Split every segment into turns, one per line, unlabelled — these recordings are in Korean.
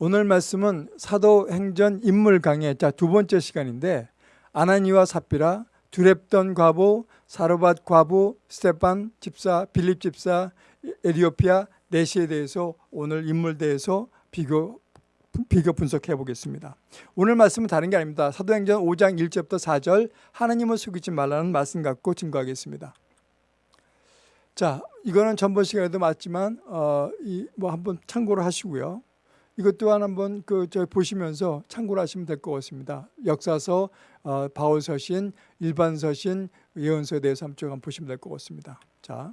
오늘 말씀은 사도행전 인물 강의 자, 두 번째 시간인데 아나니와 삽비라, 두 렙돈 과부, 사르밧 과부, 스테판 집사, 빌립 집사, 에디오피아 내시에 대해서 오늘 인물 대해서 비교 비교 분석해 보겠습니다. 오늘 말씀은 다른 게 아닙니다. 사도행전 5장 1절부터 4절 하나님을 속이지 말라는 말씀 갖고 증거하겠습니다. 자, 이거는 전번 시간에도 봤지만 어, 이 뭐 한번 참고를 하시고요. 이것 또한 한번 그 저 보시면서 참고를 하시면 될 것 같습니다. 역사서, 어, 바울 서신, 일반 서신, 예언서에 대해서 한번 보시면 될 것 같습니다. 자,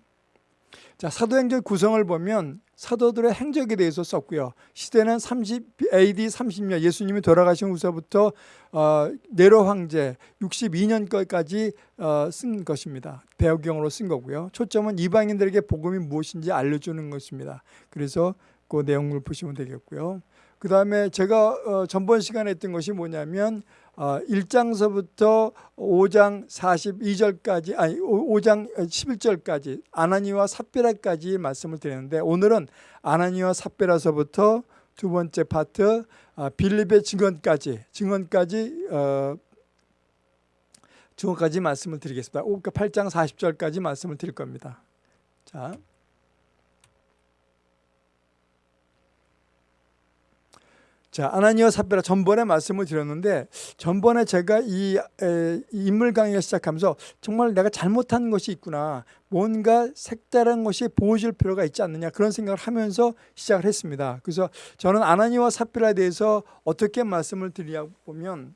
자 사도행전 구성을 보면 사도들의 행적에 대해서 썼고요. 시대는 30 AD 30년 예수님이 돌아가신 후서부터 어, 네로 황제 62년까지 어, 쓴 것입니다. 배경으로 쓴 거고요. 초점은 이방인들에게 복음이 무엇인지 알려주는 것입니다. 그래서 그 내용을 보시면 되겠고요. 그 다음에 제가 어, 전번 시간에 했던 것이 뭐냐면 어, 1장서부터 5장 42절까지 아니 5장 11절까지 아나니와 삽비라까지 말씀을 드렸는데 오늘은 아나니와 삽비라서부터 두 번째 파트 어, 빌립의 증언까지 증언까지 어, 증언까지 말씀을 드리겠습니다. 8장 40절까지 말씀을 드릴 겁니다. 자. 자, 아나니와 삽비라 전번에 말씀을 드렸는데 전번에 제가 이, 에, 이 인물 강의를 시작하면서 정말 내가 잘못한 것이 있구나. 뭔가 색다른 것이 보여줄 필요가 있지 않느냐 그런 생각을 하면서 시작을 했습니다. 그래서 저는 아나니와 삽비라에 대해서 어떻게 말씀을 드리냐 보면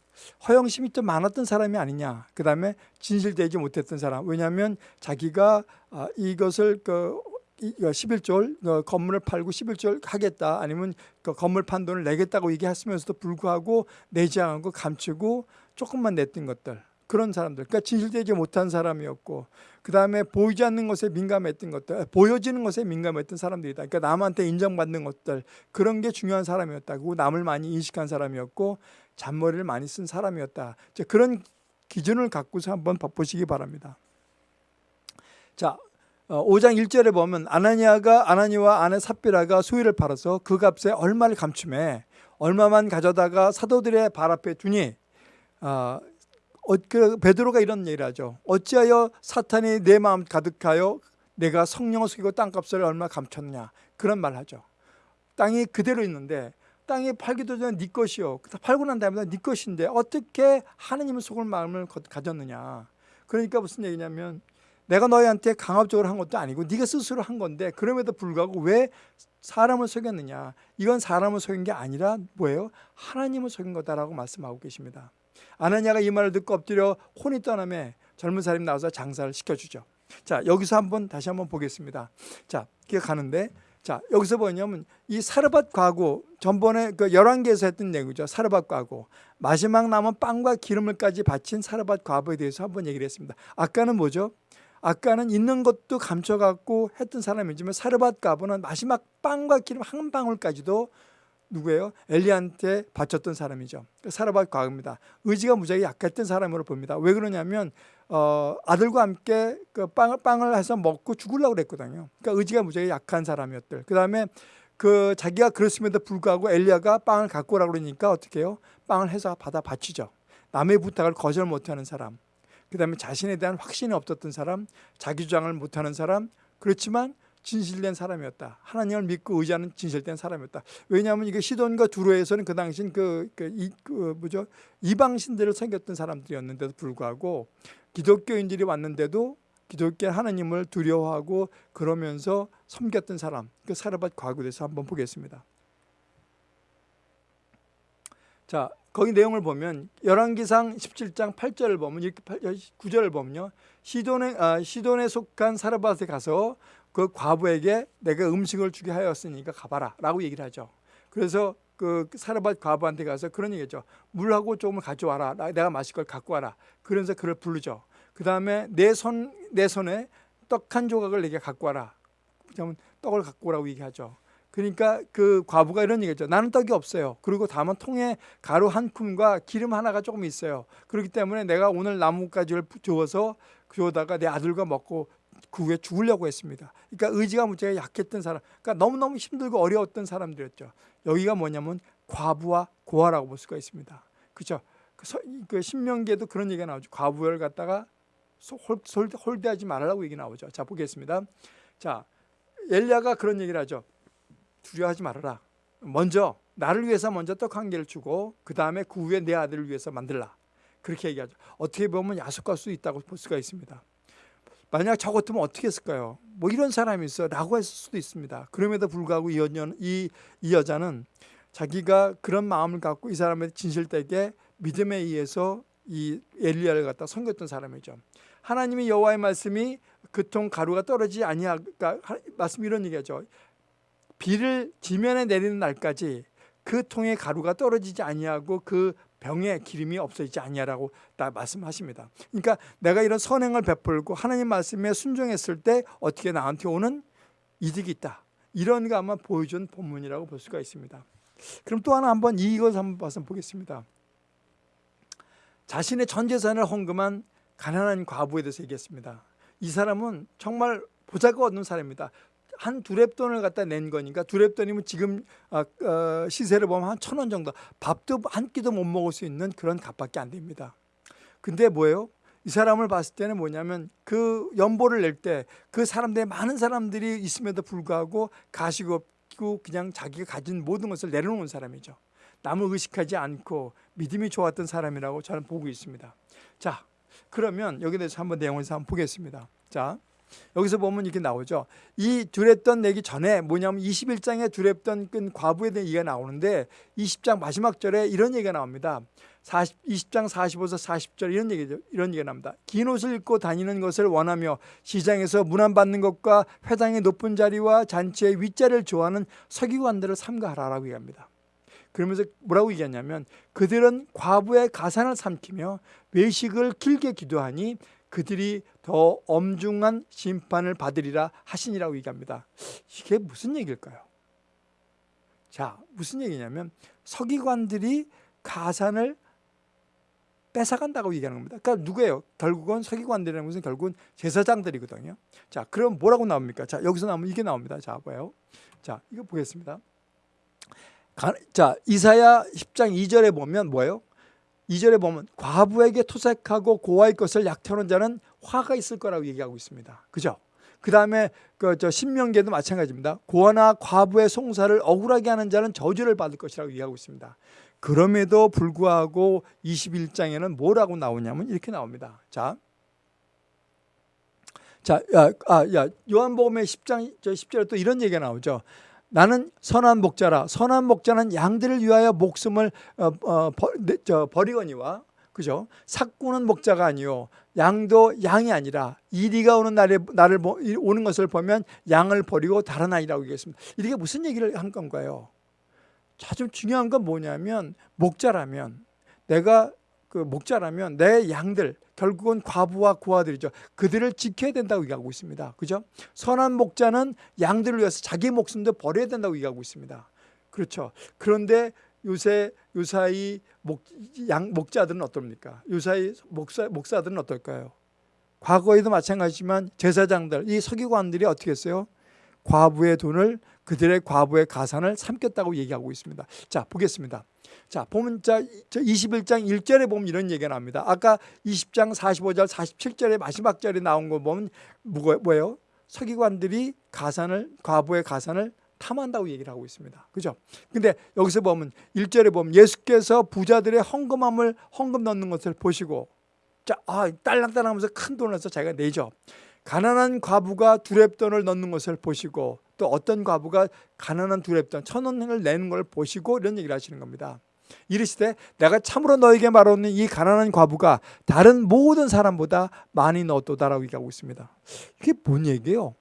허영심이 좀 많았던 사람이 아니냐. 그 다음에 진실되지 못했던 사람. 왜냐하면 자기가 아, 이것을 그 11조를 어, 건물을 팔고 11조를 하겠다. 아니면 그 건물 판 돈을 내겠다고 얘기했으면서도 불구하고 내지 않고 감추고 조금만 냈던 것들. 그런 사람들. 그러니까 진실되지 못한 사람이었고 그 다음에 보이지 않는 것에 민감했던 것들 보여지는 것에 민감했던 사람들이다. 그러니까 남한테 인정받는 것들. 그런 게 중요한 사람이었다고 남을 많이 인식한 사람이었고 잔머리를 많이 쓴 사람이었다. 그런 기준을 갖고서 한번 보시기 바랍니다. 자 5장 어, 1절에 보면 아나니아가 아나니와 아내 삽비라가 소유를 팔아서 그 값에 얼마를 감춤해 얼마만 가져다가 사도들의 발 앞에 두니 어, 어, 그 베드로가 이런 얘기를 하죠. 어찌하여 사탄이 내 마음 가득하여 내가 성령을 속이고 땅값을 얼마 감췄냐 그런 말 하죠. 땅이 그대로 있는데 땅이 팔기도 전에 네 것이요. 팔고 난 다음에 네 것인데 어떻게 하느님을 속을 마음을 가졌느냐. 그러니까 무슨 얘기냐면 내가 너희한테 강압적으로 한 것도 아니고 네가 스스로 한 건데 그럼에도 불구하고 왜 사람을 속였느냐? 이건 사람을 속인 게 아니라 뭐예요? 하나님을 속인 거다라고 말씀하고 계십니다. 아나니아가 이 말을 듣고 엎드려 혼이 떠나며 젊은 사람이 나와서 장사를 시켜주죠. 자 여기서 한번 다시 한번 보겠습니다. 자 가는데 자 여기서 뭐냐면 이 사르밧 과고 전번에 그 열왕기에서 했던 내용이죠. 사르밧 과고 마지막 남은 빵과 기름을까지 바친 사르밧 과부에 대해서 한번 얘기를 했습니다. 아까는 뭐죠? 아까는 있는 것도 감춰갖고 했던 사람이지만 사르밧 가부는 마지막 빵과 기름 한 방울까지도 누구예요? 엘리한테 바쳤던 사람이죠. 사르밧 과부입니다. 의지가 무지하게 약했던 사람으로 봅니다. 왜 그러냐면 어, 아들과 함께 그 빵을, 빵을 해서 먹고 죽으려고 그랬거든요. 그러니까 의지가 무지하게 약한 사람이었들. 그 다음에 그 자기가 그랬음에도 불구하고 엘리야가 빵을 갖고 오라고 그러니까 어떻게 해요? 빵을 해서 받아 바치죠. 남의 부탁을 거절 못하는 사람. 그 다음에 자신에 대한 확신이 없었던 사람, 자기 주장을 못하는 사람, 그렇지만 진실된 사람이었다. 하나님을 믿고 의지하는 진실된 사람이었다. 왜냐하면 이게 시돈과 두로에서는 그 당시 그, 그, 이, 그 뭐죠 이방 신들을 섬겼던 사람들이었는데도 불구하고 기독교인들이 왔는데도 기독교 하나님을 두려워하고 그러면서 섬겼던 사람, 그 사르밧 과거에서 한번 보겠습니다. 자, 거기 내용을 보면 열왕기상 17장 8절을 보면 이렇게 9절을 보면요. 시돈에 아, 시돈에 속한 사르밧에 가서 그 과부에게 내가 음식을 주게 하였으니까 가봐라라고 얘기를 하죠. 그래서 그 사르밧 과부한테 가서 그런 얘기죠. 물하고 조금을 가져와라. 내가 마실 걸 갖고 와라. 그러면서 그를 부르죠. 그 다음에 내 손 내 손에 떡 한 조각을 내게 갖고 와라. 떡을 갖고 오라고 얘기하죠. 그러니까 그 과부가 이런 얘기죠. 나는 떡이 없어요. 그리고 다만 통에 가루 한 큼과 기름 하나가 조금 있어요. 그렇기 때문에 내가 오늘 나뭇가지를 주어서 주어다가 내 아들과 먹고 그 후에 죽으려고 했습니다. 그러니까 의지가 무지하게 약했던 사람, 그러니까 너무너무 힘들고 어려웠던 사람들이었죠. 여기가 뭐냐면 과부와 고아라고 볼 수가 있습니다. 그죠? 그, 신명기에도 그런 얘기가 나오죠. 과부를 갖다가 홀, 홀, 홀대하지 말라고 얘기 나오죠. 자 보겠습니다. 자 엘리야가 그런 얘기를 하죠. 두려워하지 말아라. 먼저 나를 위해서 먼저 떡 한 개를 주고 그 다음에 그 후에 내 아들을 위해서 만들라. 그렇게 얘기하죠. 어떻게 보면 야속할 수 있다고 볼 수가 있습니다. 만약 저 같으면 어떻게 했을까요? 뭐 이런 사람이 있어 라고 했을 수도 있습니다. 그럼에도 불구하고 이, 여년, 이, 이 여자는 자기가 그런 마음을 갖고 이 사람의 진실되게 믿음에 의해서 이 엘리야를 갖다 섬겼던 사람이죠. 하나님이 여호와의 말씀이 그통 가루가 떨어지지 아니하 그러니까 말씀 이런 얘기하죠. 비를 지면에 내리는 날까지 그 통에 가루가 떨어지지 아니하고 그 병에 기름이 없어지지 아니하라고 다 말씀하십니다. 그러니까 내가 이런 선행을 베풀고 하나님 말씀에 순종했을 때 어떻게 나한테 오는 이득이 있다. 이런 거 아마 보여준 본문이라고 볼 수가 있습니다. 그럼 또 하나 한번 이것 한번 봐서 보겠습니다. 자신의 전 재산을 헌금한 가난한 과부에 대해서 얘기했습니다. 이 사람은 정말 보잘것 없는 사람입니다. 한 두랩 돈을 갖다 낸 거니까 두랩 돈이면 지금 어, 어, 시세를 보면 한 천 원 정도 밥도 한 끼도 못 먹을 수 있는 그런 값밖에 안 됩니다. 근데 뭐예요? 이 사람을 봤을 때는 뭐냐면 그 연보를 낼 때 그 사람들의 많은 사람들이 있음에도 불구하고 가식 없고 그냥 자기가 가진 모든 것을 내려놓은 사람이죠. 남을 의식하지 않고 믿음이 좋았던 사람이라고 저는 보고 있습니다. 자, 그러면 여기 대해서 한번 내용을 한번 보겠습니다. 자, 여기서 보면 이렇게 나오죠. 이 두랩돈 내기 전에 뭐냐면 21장에 두랩돈 끈 과부에 대한 얘기가 나오는데 20장 마지막 절에 이런 얘기가 나옵니다. 40, 20장 45서 40절 이런 얘기죠. 이런 얘기가 나옵니다. 긴 옷을 입고 다니는 것을 원하며 시장에서 문안받는 것과 회당의 높은 자리와 잔치의 윗자리를 좋아하는 서기관들을 삼가하라라고 얘기합니다. 그러면서 뭐라고 얘기하냐면 그들은 과부의 가산을 삼키며 외식을 길게 기도하니 그들이 더 엄중한 심판을 받으리라 하시니라고 얘기합니다. 이게 무슨 얘기일까요? 자, 무슨 얘기냐면 서기관들이 가산을 뺏어간다고 얘기하는 겁니다. 그러니까 누구예요? 결국은 서기관들이라는 것은 결국은 제사장들이거든요. 자, 그럼 뭐라고 나옵니까? 자, 여기서 나오면 이게 나옵니다. 자, 봐요. 자, 이거 보겠습니다. 자, 이사야 10장 2절에 보면 뭐예요? 2절에 보면 과부에게 토색하고 고아의 것을 약태하는 자는 화가 있을 거라고 얘기하고 있습니다. 그죠? 그 다음에 그저 신명계도 마찬가지입니다. 고아나 과부의 송사를 억울하게 하는 자는 저주를 받을 것이라고 얘기하고 있습니다. 그럼에도 불구하고 21장에는 뭐라고 나오냐면 이렇게 나옵니다. 자, 자, 야, 아, 야, 요한복음의 10장 저 10절에 또 이런 얘기가 나오죠. 나는 선한 목자라 선한 목자는 양들을 위하여 목숨을 어, 어, 버, 저, 버리거니와 그죠? 삭구는 목자가 아니요 양도 양이 아니라 이리가 오는 날에 나를 오는 것을 보면 양을 버리고 다른 아이라고 얘기했습니다. 이게 무슨 얘기를 한 건가요? 아주 중요한 건 뭐냐면 목자라면 내가 그 목자라면 내 양들 결국은 과부와 고아들이죠. 그들을 지켜야 된다고 얘기하고 있습니다. 그죠? 선한 목자는 양들을 위해서 자기 목숨도 버려야 된다고 얘기하고 있습니다. 그렇죠. 그런데 요새 요사이 목, 양, 목자들은 어떻습니까? 요사이 목사, 목사들은 어떨까요? 과거에도 마찬가지지만 제사장들, 이 서기관들이 어떻게 했어요? 과부의 돈을 그들의 과부의 가산을 삼켰다고 얘기하고 있습니다. 자, 보겠습니다. 자, 보면 자 21장 1절에 보면 이런 얘기가 나옵니다. 아까 20장 45절, 47절의 마지막 절에 나온 거 보면 뭐예요? 서기관들이 가산을 과부의 가산을 탐한다고 얘기를 하고 있습니다. 그죠? 근데 여기서 보면 1절에 보면 예수께서 부자들의 헌금함을 헌금 넣는 것을 보시고 자, 아, 딸랑딸랑 하면서 큰 돈을 내서 자기가 내죠. 가난한 과부가 두랩돈을 넣는 것을 보시고 또 어떤 과부가 가난한 두랩돈 천 원을 내는 걸 보시고 이런 얘기를 하시는 겁니다. 이르시되 내가 참으로 너에게 말하는 이 가난한 과부가 다른 모든 사람보다 많이 넣었도다라고 얘기하고 있습니다. 이게 뭔 얘기예요?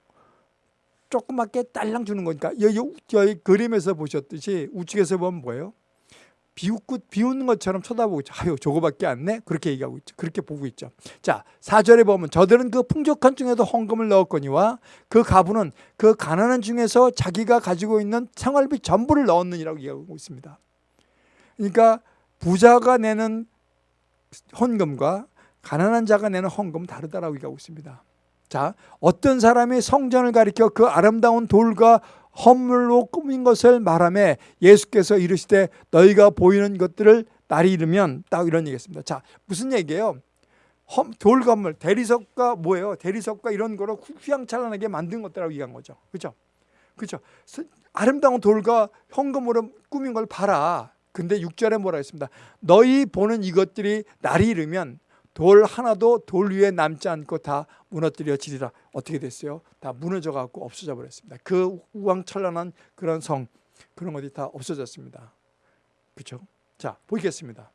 조그맣게 딸랑 주는 거니까 여기, 여기 그림에서 보셨듯이 우측에서 보면 뭐예요? 비웃고 비웃는 것처럼 쳐다보고 있죠. 아유 저거밖에 안 내? 그렇게 얘기하고 있죠. 그렇게 보고 있죠. 자 4절에 보면 저들은 그 풍족한 중에도 헌금을 넣었거니와 그 가부는 그 가난한 중에서 자기가 가지고 있는 생활비 전부를 넣었느니라고 얘기하고 있습니다. 그러니까 부자가 내는 헌금과 가난한 자가 내는 헌금은 다르다라고 얘기하고 있습니다. 자, 어떤 사람이 성전을 가리켜 그 아름다운 돌과 허물로 꾸민 것을 말하며 예수께서 이르시되 너희가 보이는 것들을 날이 이르면 딱 이런 얘기했습니다. 자 무슨 얘기예요? 험, 돌 건물 대리석과 뭐예요? 대리석과 이런 거로 후- 휘황찬란하게 만든 것들하고 얘기한 거죠. 그렇죠. 스- 아름다운 돌과 현금으로 꾸민 걸 봐라. 근데 6절에 뭐라 했습니다. 너희 보는 이것들이 날이 이르면 돌 하나도 돌 위에 남지 않고 다 무너뜨려지리라. 어떻게 됐어요? 다 무너져 갖고 없어져 버렸습니다. 그 우왕찬란한 그런 성 그런 것이 다 없어졌습니다. 그렇죠? 자, 보겠습니다.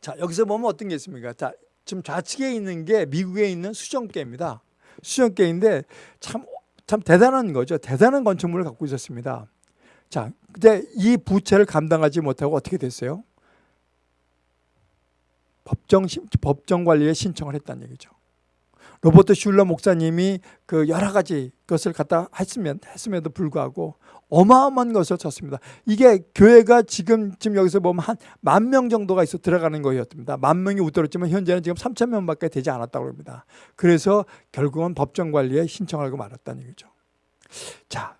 자, 여기서 보면 어떤 게 있습니까? 자, 지금 좌측에 있는 게 미국에 있는 수정계입니다. 수정계인데 참, 참 대단한 거죠. 대단한 건축물을 갖고 있었습니다. 자, 근데 이 부채를 감당하지 못하고 어떻게 됐어요? 법정, 심- 법정 관리에 신청을 했다는 얘기죠. 로버트 슐러 목사님이 그 여러 가지 것을 갖다 했으면, 했음에도 불구하고 어마어마한 것을 쳤습니다. 이게 교회가 지금, 지금 여기서 보면 한 만 명 정도가 있어 들어가는 거였습니다. 만 명이 웃돌았지만 현재는 지금 3천 명 밖에 되지 않았다고 합니다. 그래서 결국은 법정 관리에 신청하고 말았다는 얘기죠. 자,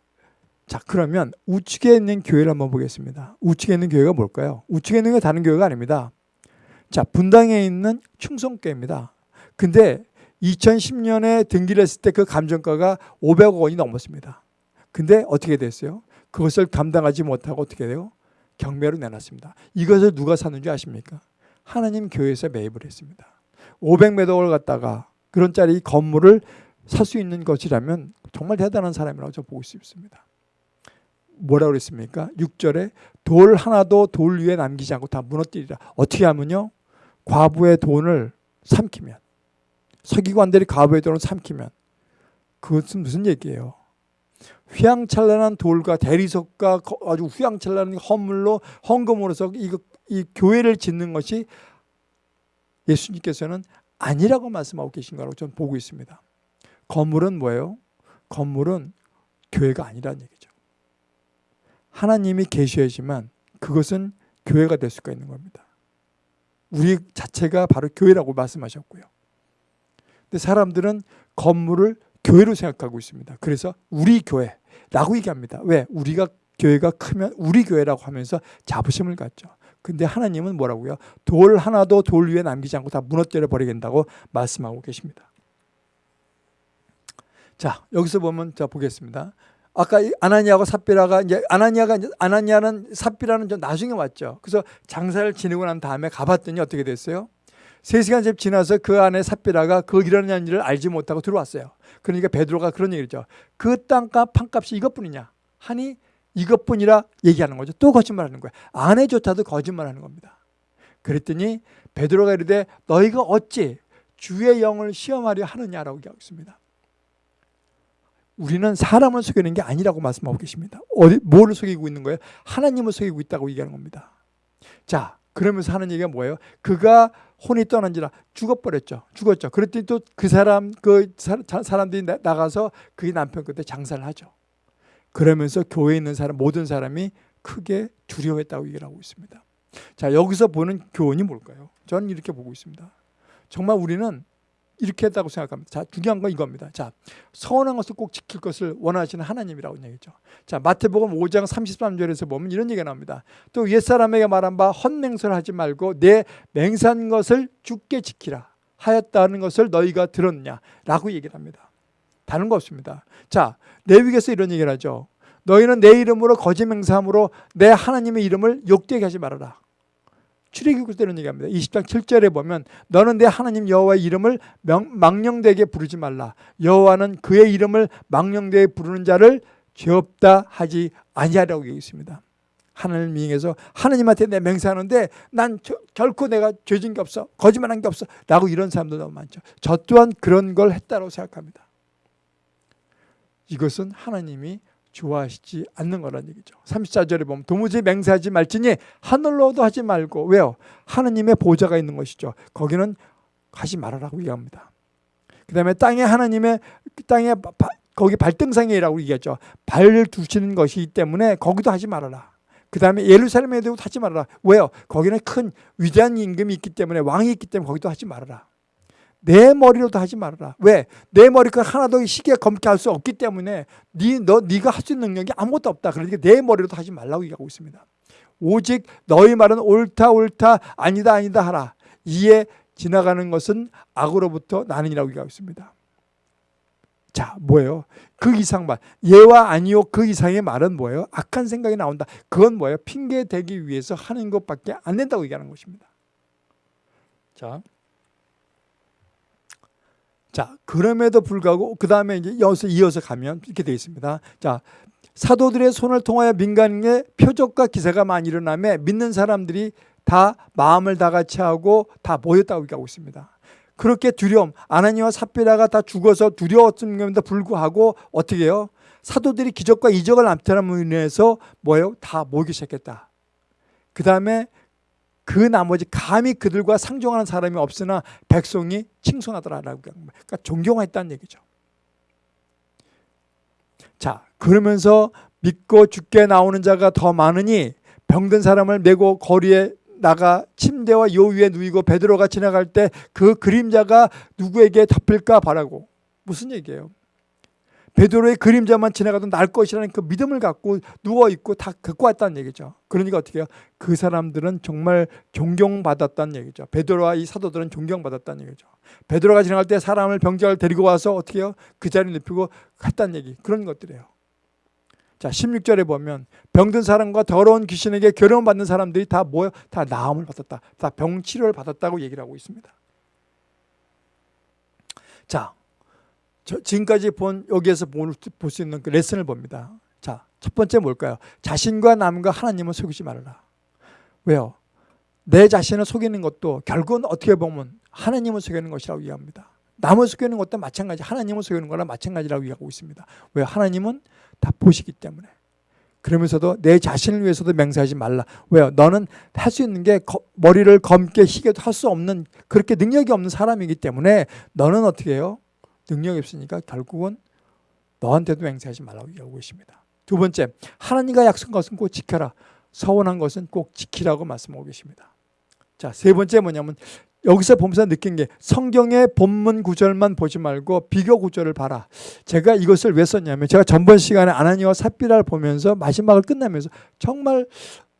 자 그러면 우측에 있는 교회를 한번 보겠습니다. 우측에 있는 교회가 뭘까요? 우측에 있는 게 다른 교회가 아닙니다. 자, 분당에 있는 충성교입니다. 근데 2010년에 등기를 했을 때 그 감정가가 500억 원이 넘었습니다. 근데 어떻게 됐어요? 그것을 감당하지 못하고 어떻게 돼요? 경매로 내놨습니다. 이것을 누가 샀는지 아십니까? 하나님 교회에서 매입을 했습니다. 500매덕을 갖다가 그런 짜리 건물을 살 수 있는 것이라면 정말 대단한 사람이라고 저 보고 싶습니다. 뭐라고 그랬습니까? 6절에 돌 하나도 돌 위에 남기지 않고 다 무너뜨리라. 어떻게 하면요? 과부의 돈을 삼키면 서기관들이 과부의 돈을 삼키면 그것은 무슨 얘기예요? 휘황찬란한 돌과 대리석과 거- 아주 휘황찬란한 헌물로 헌금으로서 이, 이 교회를 짓는 것이 예수님께서는 아니라고 말씀하고 계신 거라고 저는 보고 있습니다. 건물은 뭐예요? 건물은 교회가 아니라는 얘기죠. 하나님이 계셔야지만 그것은 교회가 될 수가 있는 겁니다. 우리 자체가 바로 교회라고 말씀하셨고요. 근데 사람들은 건물을 교회로 생각하고 있습니다. 그래서 우리 교회라고 얘기합니다. 왜? 우리가 교회가 크면 우리 교회라고 하면서 자부심을 갖죠. 근데 하나님은 뭐라고요? 돌 하나도 돌 위에 남기지 않고 다 무너뜨려 버리겠다고 말씀하고 계십니다. 자, 여기서 보면 자 보겠습니다. 아까 이 아나니아하고 삽비라가 이제 아나니아가 이제 아나니아는 삽비라는 좀 나중에 왔죠. 그래서 장사를 지내고 난 다음에 가봤더니 어떻게 됐어요? 세 시간쯤 지나서 그 안에 삽비라가 그 일어나는 일을 알지 못하고 들어왔어요. 그러니까 베드로가 그런 얘기죠. 그 땅값 판값이 이것뿐이냐 하니 이것뿐이라 얘기하는 거죠. 또 거짓말하는 거야. 아내조차도 거짓말하는 겁니다. 그랬더니 베드로가 이르되 너희가 어찌 주의 영을 시험하려 하느냐라고 얘기하고 있습니다. 우리는 사람을 속이는 게 아니라고 말씀하고 계십니다. 어디 뭐를 속이고 있는 거예요? 하나님을 속이고 있다고 얘기하는 겁니다. 자, 그러면서 하는 얘기가 뭐예요? 그가 혼이 떠난지라 죽어버렸죠. 죽었죠. 그랬더니 또 그 사람 그 사- 자- 사람들이 나- 나가서 그 남편 끝에 장사를 하죠. 그러면서 교회에 있는 사람 모든 사람이 크게 두려워했다고 얘기를 하고 있습니다. 자, 여기서 보는 교훈이 뭘까요? 저는 이렇게 보고 있습니다. 정말 우리는 이렇게 했다고 생각합니다. 자, 중요한 건 이겁니다. 자, 서운한 것을 꼭 지킬 것을 원하시는 하나님이라고 얘기죠. 자, 마태복음 5장 33절에서 보면 이런 얘기가 나옵니다. 또 옛사람에게 말한 바 헛맹설을 하지 말고 내 맹세한 것을 죽게 지키라 하였다는 것을 너희가 들었냐라고 얘기를 합니다. 다른 거 없습니다. 자, 레위기에서 이런 얘기를 하죠. 너희는 내 이름으로 거짓 맹세함으로 내 하나님의 이름을 욕되게 하지 말아라. 출애굽에서 이런 얘기합니다. 20장 7절에 보면 너는 내 하나님 여호와의 이름을 명, 망령되게 부르지 말라. 여호와는 그의 이름을 망령되게 부르는 자를 죄 없다 하지 아니하라고 얘기했습니다. 하나님을 미행해서 하나님한테 내 맹세하는데 난 저, 결코 내가 죄진 게 없어 거짓말한 게 없어 라고 이런 사람도 너무 많죠. 저 또한 그런 걸 했다고 생각합니다. 이것은 하나님이 좋아하시지 않는 거란 얘기죠. 34절에 보면 도무지 맹세하지 말지니 하늘로도 하지 말고 왜요? 하나님의 보좌가 있는 것이죠. 거기는 하지 말아라고 얘기합니다. 그 다음에 땅에 하나님의 땅에 바, 거기 발등상이라고 얘기하죠. 발을 두시는 것이기 때문에 거기도 하지 말아라. 그 다음에 예루살렘에도 하지 말아라. 왜요? 거기는 큰 위대한 임금이 있기 때문에 왕이 있기 때문에 거기도 하지 말아라. 내 머리로도 하지 말아라. 왜? 내 머리가 하나도 시계 검게 할 수 없기 때문에 네, 너, 네가 할 수 있는 능력이 아무것도 없다. 그러니까 내 머리로도 하지 말라고 얘기하고 있습니다. 오직 너희 말은 옳다 옳다 아니다 아니다 하라. 이에 지나가는 것은 악으로부터 나는이라고 얘기하고 있습니다. 자, 뭐예요? 그 이상 말. 예와 아니요 그 이상의 말은 뭐예요? 악한 생각이 나온다. 그건 뭐예요? 핑계 대기 위해서 하는 것밖에 안 된다고 얘기하는 것입니다. 자. 자, 그럼에도 불구하고 그 다음에 이제 여기서 이어서 가면 이렇게 되어 있습니다. 자, 사도들의 손을 통하여 민간에 표적과 기사가 많이 일어나며 믿는 사람들이 다 마음을 다 같이 하고 다 모였다고 얘기하고 있습니다. 그렇게 두려움, 아나니와 삽비라가 다 죽어서 두려웠음에도 불구하고 어떻게 해요? 사도들이 기적과 이적을 나타남으로 인해서 뭐예요? 다 모이기 시작했다. 그 다음에 그 나머지 감히 그들과 상종하는 사람이 없으나 백성이 칭송하더라라고 그러니까 존경했다는 얘기죠. 자, 그러면서 믿고 죽게 나오는 자가 더 많으니 병든 사람을 메고 거리에 나가 침대와 요 위에 누이고 베드로가 지나갈 때 그 그림자가 누구에게 덮일까 바라고 무슨 얘기예요? 베드로의 그림자만 지나가도 날 것이라는 그 믿음을 갖고 누워 있고 다 갖고 왔다는 얘기죠. 그러니까 어떻게 해요? 그 사람들은 정말 존경받았다는 얘기죠. 베드로와 이 사도들은 존경받았다는 얘기죠. 베드로가 지나갈 때 사람을 병자를 데리고 와서 어떻게 해요? 그 자리에 눕히고 갔다는 얘기. 그런 것들이에요. 자, 16절에 보면 병든 사람과 더러운 귀신에게 결혼 받는 사람들이 다 뭐요? 다 나음을 받았다. 다 병치료를 받았다고 얘기를 하고 있습니다. 자, 지금까지 본 여기에서 볼 수 있는 그 레슨을 봅니다. 자, 첫 번째 뭘까요? 자신과 남과 하나님을 속이지 말아라. 왜요? 내 자신을 속이는 것도 결국은 어떻게 보면 하나님을 속이는 것이라고 이해합니다. 남을 속이는 것도 마찬가지, 하나님을 속이는 거랑 마찬가지라고 이해하고 있습니다. 왜? 하나님은 다 보시기 때문에. 그러면서도 내 자신을 위해서도 맹세하지 말라. 왜요? 너는 할 수 있는 게 머리를 검게 희게도 할 수 없는 그렇게 능력이 없는 사람이기 때문에 너는 어떻게 해요? 능력이 없으니까 결국은 너한테도 맹세하지 말라고 얘기하고 있습니다. 두 번째, 하나님과 약속한 것은 꼭 지켜라. 서원한 것은 꼭 지키라고 말씀하고 계십니다. 자, 세 번째 뭐냐면 여기서 보면서 느낀 게 성경의 본문 구절만 보지 말고 비교 구절을 봐라. 제가 이것을 왜 썼냐면 제가 전번 시간에 아나니와 삽비라를 보면서 마지막을 끝나면서 정말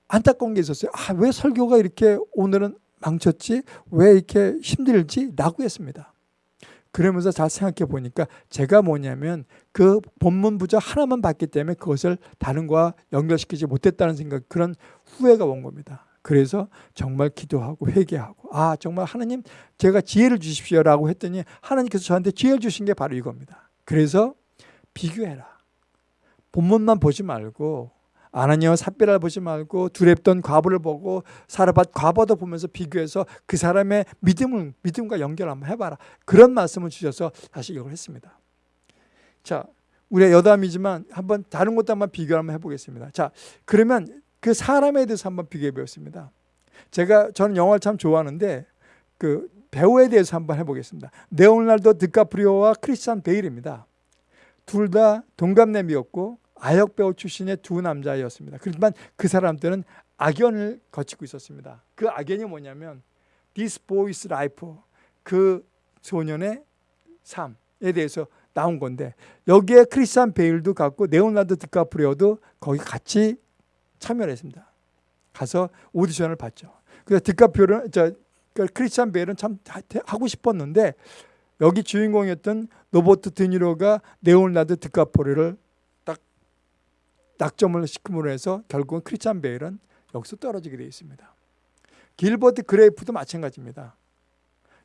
안타까운 게 있었어요. 아, 왜 설교가 이렇게 오늘은 망쳤지? 왜 이렇게 힘들지? 라고 했습니다. 그러면서 잘 생각해 보니까 제가 뭐냐면 그 본문 부저 하나만 봤기 때문에 그것을 다른 거와 연결시키지 못했다는 생각 그런 후회가 온 겁니다. 그래서 정말 기도하고 회개하고 아 정말 하나님 제가 지혜를 주십시오라고 했더니 하나님께서 저한테 지혜를 주신 게 바로 이겁니다. 그래서 비교해라. 본문만 보지 말고 아나니와 삽비라를 보지 말고 두렵던 과부를 보고 사르밧 과부도 보면서 비교해서 그 사람의 믿음을 믿음과 연결 한번 해봐라. 그런 말씀을 주셔서 다시 이걸 했습니다. 자, 우리가 여담이지만 한번 다른 것도 한번 비교 한번 해보겠습니다. 자, 그러면 그 사람에 대해서 한번 비교해 보겠습니다. 제가 저는 영화를 참 좋아하는데 그 배우에 대해서 한번 해보겠습니다. 네오날도 드카프리오와 크리스찬 베일입니다. 둘 다 동갑내미였고 아역 배우 출신의 두 남자였습니다. 그렇지만 그 사람들은 악연을 거치고 있었습니다. 그 악연이 뭐냐면 This Boy's Life 그 소년의 삶에 대해서 나온 건데 여기에 크리스찬 베일도 갔고 레오나르도 디카프리오도 거기 같이 참여를 했습니다. 가서 오디션을 봤죠. 그래서 디카프리오는 저그 크리스찬 베일은 참 하고 싶었는데 여기 주인공이었던 로버트 드니로가 레오나르도 디카프리오를 낙점을 시킴으로 해서 결국은 크리스찬 베일은 여기서 떨어지게 되어 있습니다. 길버트 그레이프도 마찬가지입니다.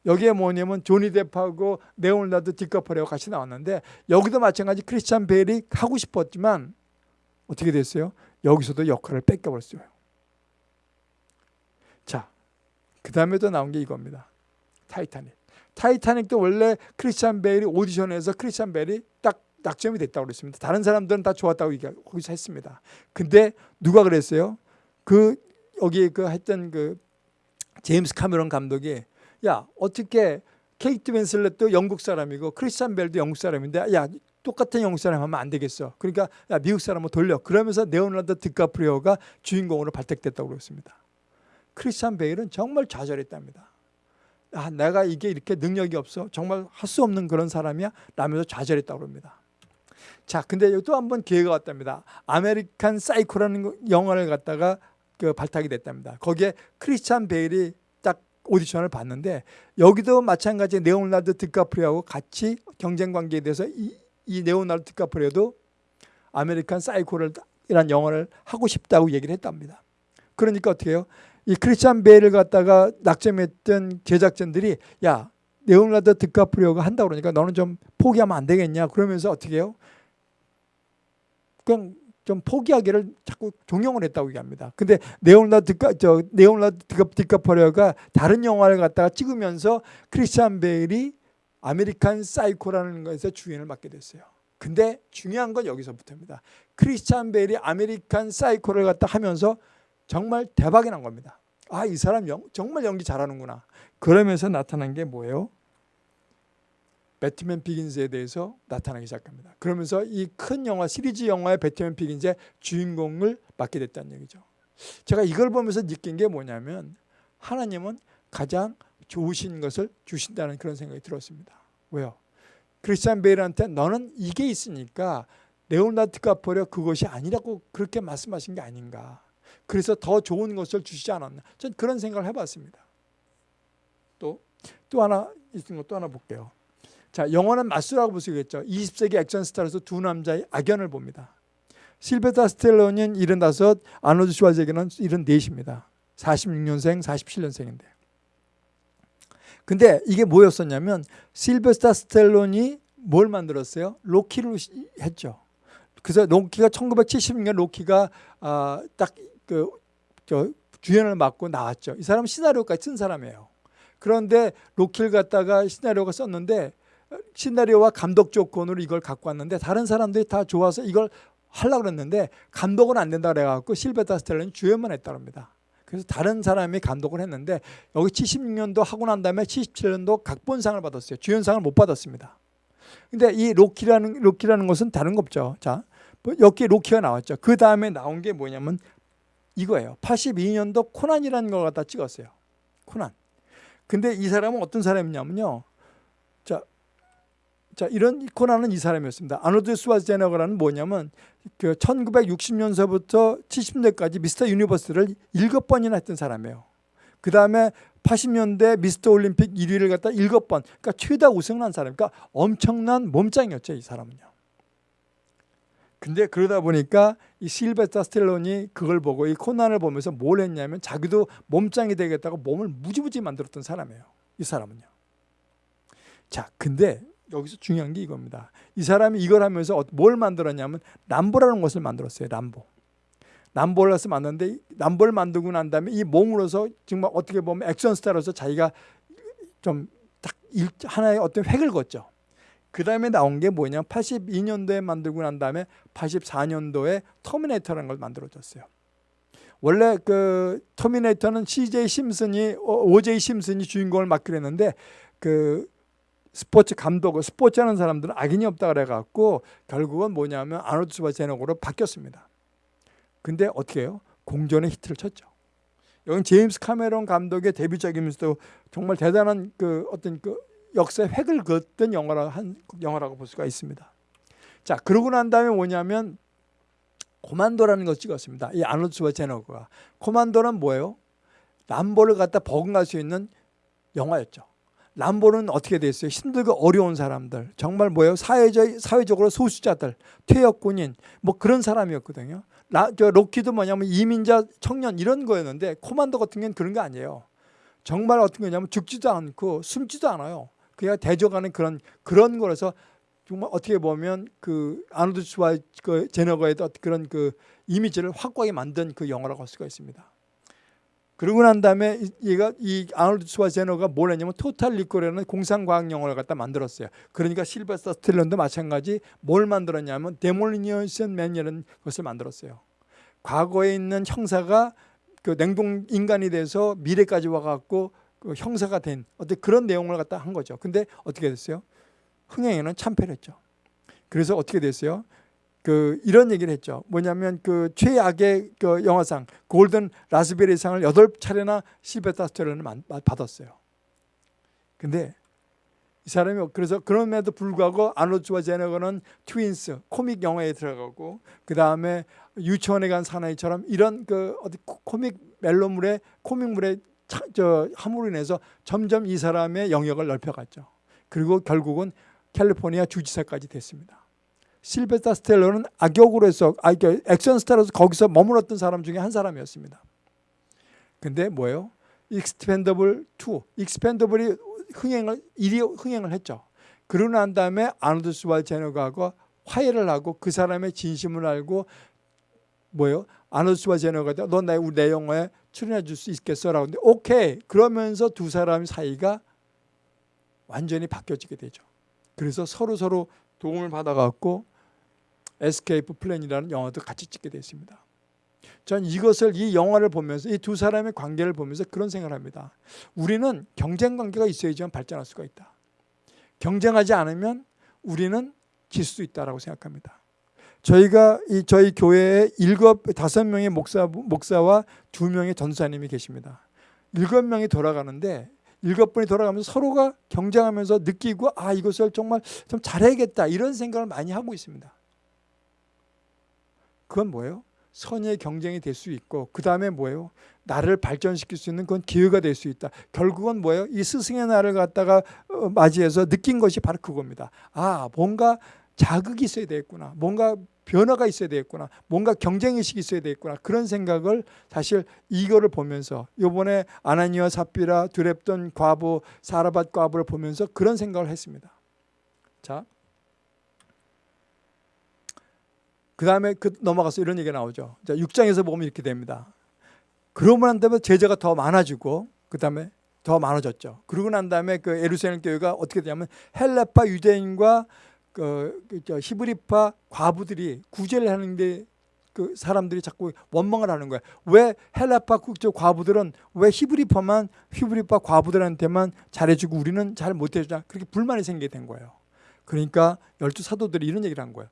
여기에 뭐냐면 조니 뎁하고 레오나르도 디카프리오가 같이 나왔는데 여기도 마찬가지 크리스찬 베일이 하고 싶었지만 어떻게 됐어요? 여기서도 역할을 뺏겨버렸어요. 자, 그 다음에도 나온 게 이겁니다. 타이타닉. 타이타닉도 원래 크리스찬 베일이 오디션에서 크리스찬 베일이 딱 낙점이 됐다고 그랬습니다. 다른 사람들은 다 좋았다고 거기서 했습니다. 근데 누가 그랬어요? 그 여기 그 했던 그 제임스 카메론 감독이 야 어떻게 케이트 윈슬렛도 영국 사람이고 크리스찬 벨도 영국 사람인데 야 똑같은 영국 사람 하면 안 되겠어. 그러니까 야 미국 사람을 돌려. 그러면서 네오나드 아, 내가 이게 이렇게 능력이 없어 정말 할 수 없는 그런 사람이야 라면서 좌절했다고 합니다. 자, 근데 또한 번 기회가 왔답니다. 아메리칸 사이코라는 영화를 갖다가 그 발탁이 됐답니다. 거기에 크리스찬 베일이 딱 오디션을 봤는데 여기도 마찬가지 레오나르도 디카프리오하고 같이 경쟁 관계에 대해서 이, 이 레오나르도 디카프리오도 아메리칸 사이코를 이란 영화를 하고 싶다고 얘기를 했답니다. 그러니까 어떻게 해요? 이 크리스찬 베일을 갖다가 낙점했던 제작진들이 야 레오나르도 디카프리오가 한다고 그러니까 너는 좀 포기하면 안 되겠냐 그러면서 어떻게 해요? 그냥 좀 포기하기를 자꾸 종용을 했다고 얘기합니다. 근데 저 레오나르도 디카프리오가 다른 영화를 갖다가 찍으면서 크리스찬 베일이 아메리칸 사이코라는 것에서 주연을 맡게 됐어요. 근데 중요한 건 여기서부터입니다. 크리스찬 베일이 아메리칸 사이코를 갖다 하면서 정말 대박이 난 겁니다. 아, 이 사람 영, 정말 연기 잘하는구나. 그러면서 나타난 게 뭐예요? 배트맨 비긴즈에 대해서 나타나기 시작합니다. 그러면서 이 큰 영화 시리즈 영화의 배트맨 비긴즈의 주인공을 맡게 됐다는 얘기죠. 제가 이걸 보면서 느낀 게 뭐냐면 하나님은 가장 좋으신 것을 주신다는 그런 생각이 들었습니다. 왜요? 크리스찬 베일한테 너는 이게 있으니까 네오나르도 카포레 그것이 아니라고 그렇게 말씀하신 게 아닌가. 그래서 더 좋은 것을 주시지 않았나. 전 그런 생각을 해봤습니다. 또, 또 하나 있는 것또 하나 볼게요. 자, 영원한 맞수라고 보시겠죠. 20세기 액션 스타로서 두 남자의 악연을 봅니다. 실베타 스텔론은 75, 아노드 슈와제게는 74입니다. 46년생, 47년생인데. 근데 이게 뭐였었냐면 실베스타 스텔론이 뭘 만들었어요? 로키를 했죠. 그래서 로키가 1976년 로키가 아, 딱그 주연을 맡고 나왔죠. 이 사람은 시나리오까지 쓴 사람이에요. 그런데 로키를 갖다가 시나리오가 썼는데 시나리오와 감독 조건으로 이걸 갖고 왔는데 다른 사람들이 다 좋아서 이걸 하려고 그랬는데 감독은 안 된다 그래갖고 실베타 스텔론이 주연만 했다고 합니다. 그래서 다른 사람이 감독을 했는데 여기 76년도 하고 난 다음에 77년도 각본상을 받았어요. 주연상을 못 받았습니다. 근데 이 로키라는 로키라는 것은 다른 거 없죠. 자, 뭐 여기 로키가 나왔죠. 그 다음에 나온 게 뭐냐면 이거예요. 82년도 코난이라는 걸 갖다 찍었어요. 코난. 근데 이 사람은 어떤 사람이냐면요. 자, 자, 이런 코난은 이 사람이었습니다. 아놀드 슈왈제네거라는 뭐냐면 그 1960년서부터 70년까지 미스터 유니버스를 일곱 번이나 했던 사람이에요. 그 다음에 80년대 미스터 올림픽 1위를 갖다 일곱 번, 그러니까 최다 우승을 한 사람, 그러니까 엄청난 몸짱이었죠, 이 사람은요. 근데 그러다 보니까 이 실베스타 스텔론이 그걸 보고 이 코난을 보면서 뭘 했냐면 자기도 몸짱이 되겠다고 몸을 무지무지 만들었던 사람이에요. 이 사람은요. 자, 근데 여기서 중요한 게 이겁니다. 이 사람이 이걸 하면서 어, 뭘 만들었냐면 람보라는 것을 만들었어요. 람보. 람보를 해서 만드는데 람보를 만들고 난 다음에 이 몸으로서 정말 어떻게 보면 액션 스타로서 자기가 좀 딱 하나의 어떤 획을 걷죠. 그 다음에 나온 게 뭐냐 82년도에 만들고 난 다음에 84년도에 터미네이터라는 걸 만들어졌어요. 원래 그 터미네이터는 CJ 심슨이 OJ 심슨이 주인공을 맡기로 했는데 그 스포츠 감독, 스포츠 하는 사람들은 악인이 없다 그래갖고 결국은 뭐냐면 아놀드 슈왈제네거로 바뀌었습니다. 근데 어떻게 해요? 공전의 히트를 쳤죠. 여기 제임스 카메론 감독의 데뷔작이면서도 정말 대단한 그 어떤 그 역사의 획을 그었던 영화라 한 영화라고 볼 수가 있습니다. 자, 그러고 난 다음에 뭐냐면 코만도라는 걸 찍었습니다. 이 아노드 스바제너가 코만도는 뭐예요? 람보를 갖다 버금갈 수 있는 영화였죠. 람보는 어떻게 됐어요? 힘들고 어려운 사람들, 정말 뭐예요? 사회적, 사회적으로 소수자들, 퇴역군인, 뭐 그런 사람이었거든요. 라, 저 로키도 뭐냐면 이민자 청년 이런 거였는데 코만도 같은 경우는 그런 게 아니에요. 정말 어떤 거냐면 죽지도 않고 숨지도 않아요. 그냥 대적하는 그런 그런 거라서 정말 어떻게 보면 그 아놀드 슈와 그 제네거의 그런 그 이미지를 확고하게 만든 그 영화라고 할 수가 있습니다. 그러고 난 다음에 얘가 이 아놀드 슈왈제네거가 뭘 했냐면 토탈 리콜이라는 공상과학 영화를 갖다 만들었어요. 그러니까 실베스터 스탤론도 마찬가지 뭘 만들었냐면 데몰리션 맨이라는 것을 만들었어요. 과거에 있는 형사가 그 냉동 인간이 돼서 미래까지 와갖고 그 형사가 된 어떤 그런 내용을 갖다 한 거죠. 근데 어떻게 됐어요? 흥행에는 참패했죠. 그래서 어떻게 됐어요? 그 이런 얘기를 했죠. 뭐냐면 그 최악의 그 영화상 골든 라스베리상을 여덟 차례나 실베타 스텔론을 받았어요. 근데 이 사람이 그래서 그럼에도 불구하고 아노츠와 제너거는 트윈스 코믹 영화에 들어가고 그 다음에 유치원에 간 사나이처럼 이런 그 어디 코- 코믹 멜로물의 코믹물의 차- 저 함으로 인해서 점점 이 사람의 영역을 넓혀갔죠. 그리고 결국은 캘리포니아 주지사까지 됐습니다. 실베스터 스탤론은 악역으로 해서 아, 이게 액션 스타로서 거기서 머물렀던 사람 중에 한 사람이었습니다. 근데 뭐예요? 익스펜더블 2, 익스펜더블이 흥행을 일이 흥행을 했죠. 그러고 난 다음에 아놀드 슈왈제네거하고 화해를 하고 그 사람의 진심을 알고 뭐예요? 아놀드 슈왈제네거 너내 우리 내 영화에 출연해 줄 수 있겠어라고 근데 오케이 그러면서 두 사람 사이가 완전히 바뀌어지게 되죠. 그래서 서로 서로 도움을 받아갖고 에스케이프 플랜이라는 영화도 같이 찍게 됐습니다. 전 이것을 이 영화를 보면서 이 두 사람의 관계를 보면서 그런 생각을 합니다. 우리는 경쟁 관계가 있어야지만 발전할 수가 있다. 경쟁하지 않으면 우리는 질 수 있다라고 생각합니다. 저희가 이 저희 교회에 일곱 다섯 명의 목사 목사와 두 명의 전사님이 계십니다. 일곱 명이 돌아가는데 일곱 분이 돌아가면서 서로가 경쟁하면서 느끼고 아 이것을 정말 좀 잘해야겠다 이런 생각을 많이 하고 있습니다. 그건 뭐예요? 선의의 경쟁이 될 수 있고 그 다음에 뭐예요? 나를 발전시킬 수 있는 그건 기회가 될 수 있다. 결국은 뭐예요? 이 스승의 날을 갖다가 어, 맞이해서 느낀 것이 바로 그겁니다. 아 뭔가 자극이 있어야 되겠구나. 뭔가 변화가 있어야 되겠구나. 뭔가 경쟁의식이 있어야 되겠구나. 그런 생각을 사실 이거를 보면서 요번에 아나니와 삽비라 두랩던 과부 사라밧 과부를 보면서 그런 생각을 했습니다. 자, 그 다음에 그 넘어가서 이런 얘기가 나오죠. 자, 6장에서 보면 이렇게 됩니다. 그러고 난 다음에 제자가 더 많아지고 그 다음에 더 많아졌죠. 그러고 난 다음에 그 에루살렘 교회가 어떻게 되냐면 헬레파 유대인과 그, 그저 히브리파 과부들이 구제를 하는데 그 사람들이 자꾸 원망을 하는 거야. 왜 헬라파 국적 과부들은 왜 히브리파만 히브리파 과부들한테만 잘해주고 우리는 잘 못해주냐 그렇게 불만이 생기게 된 거예요. 그러니까 열두 사도들이 이런 얘기를 한 거예요.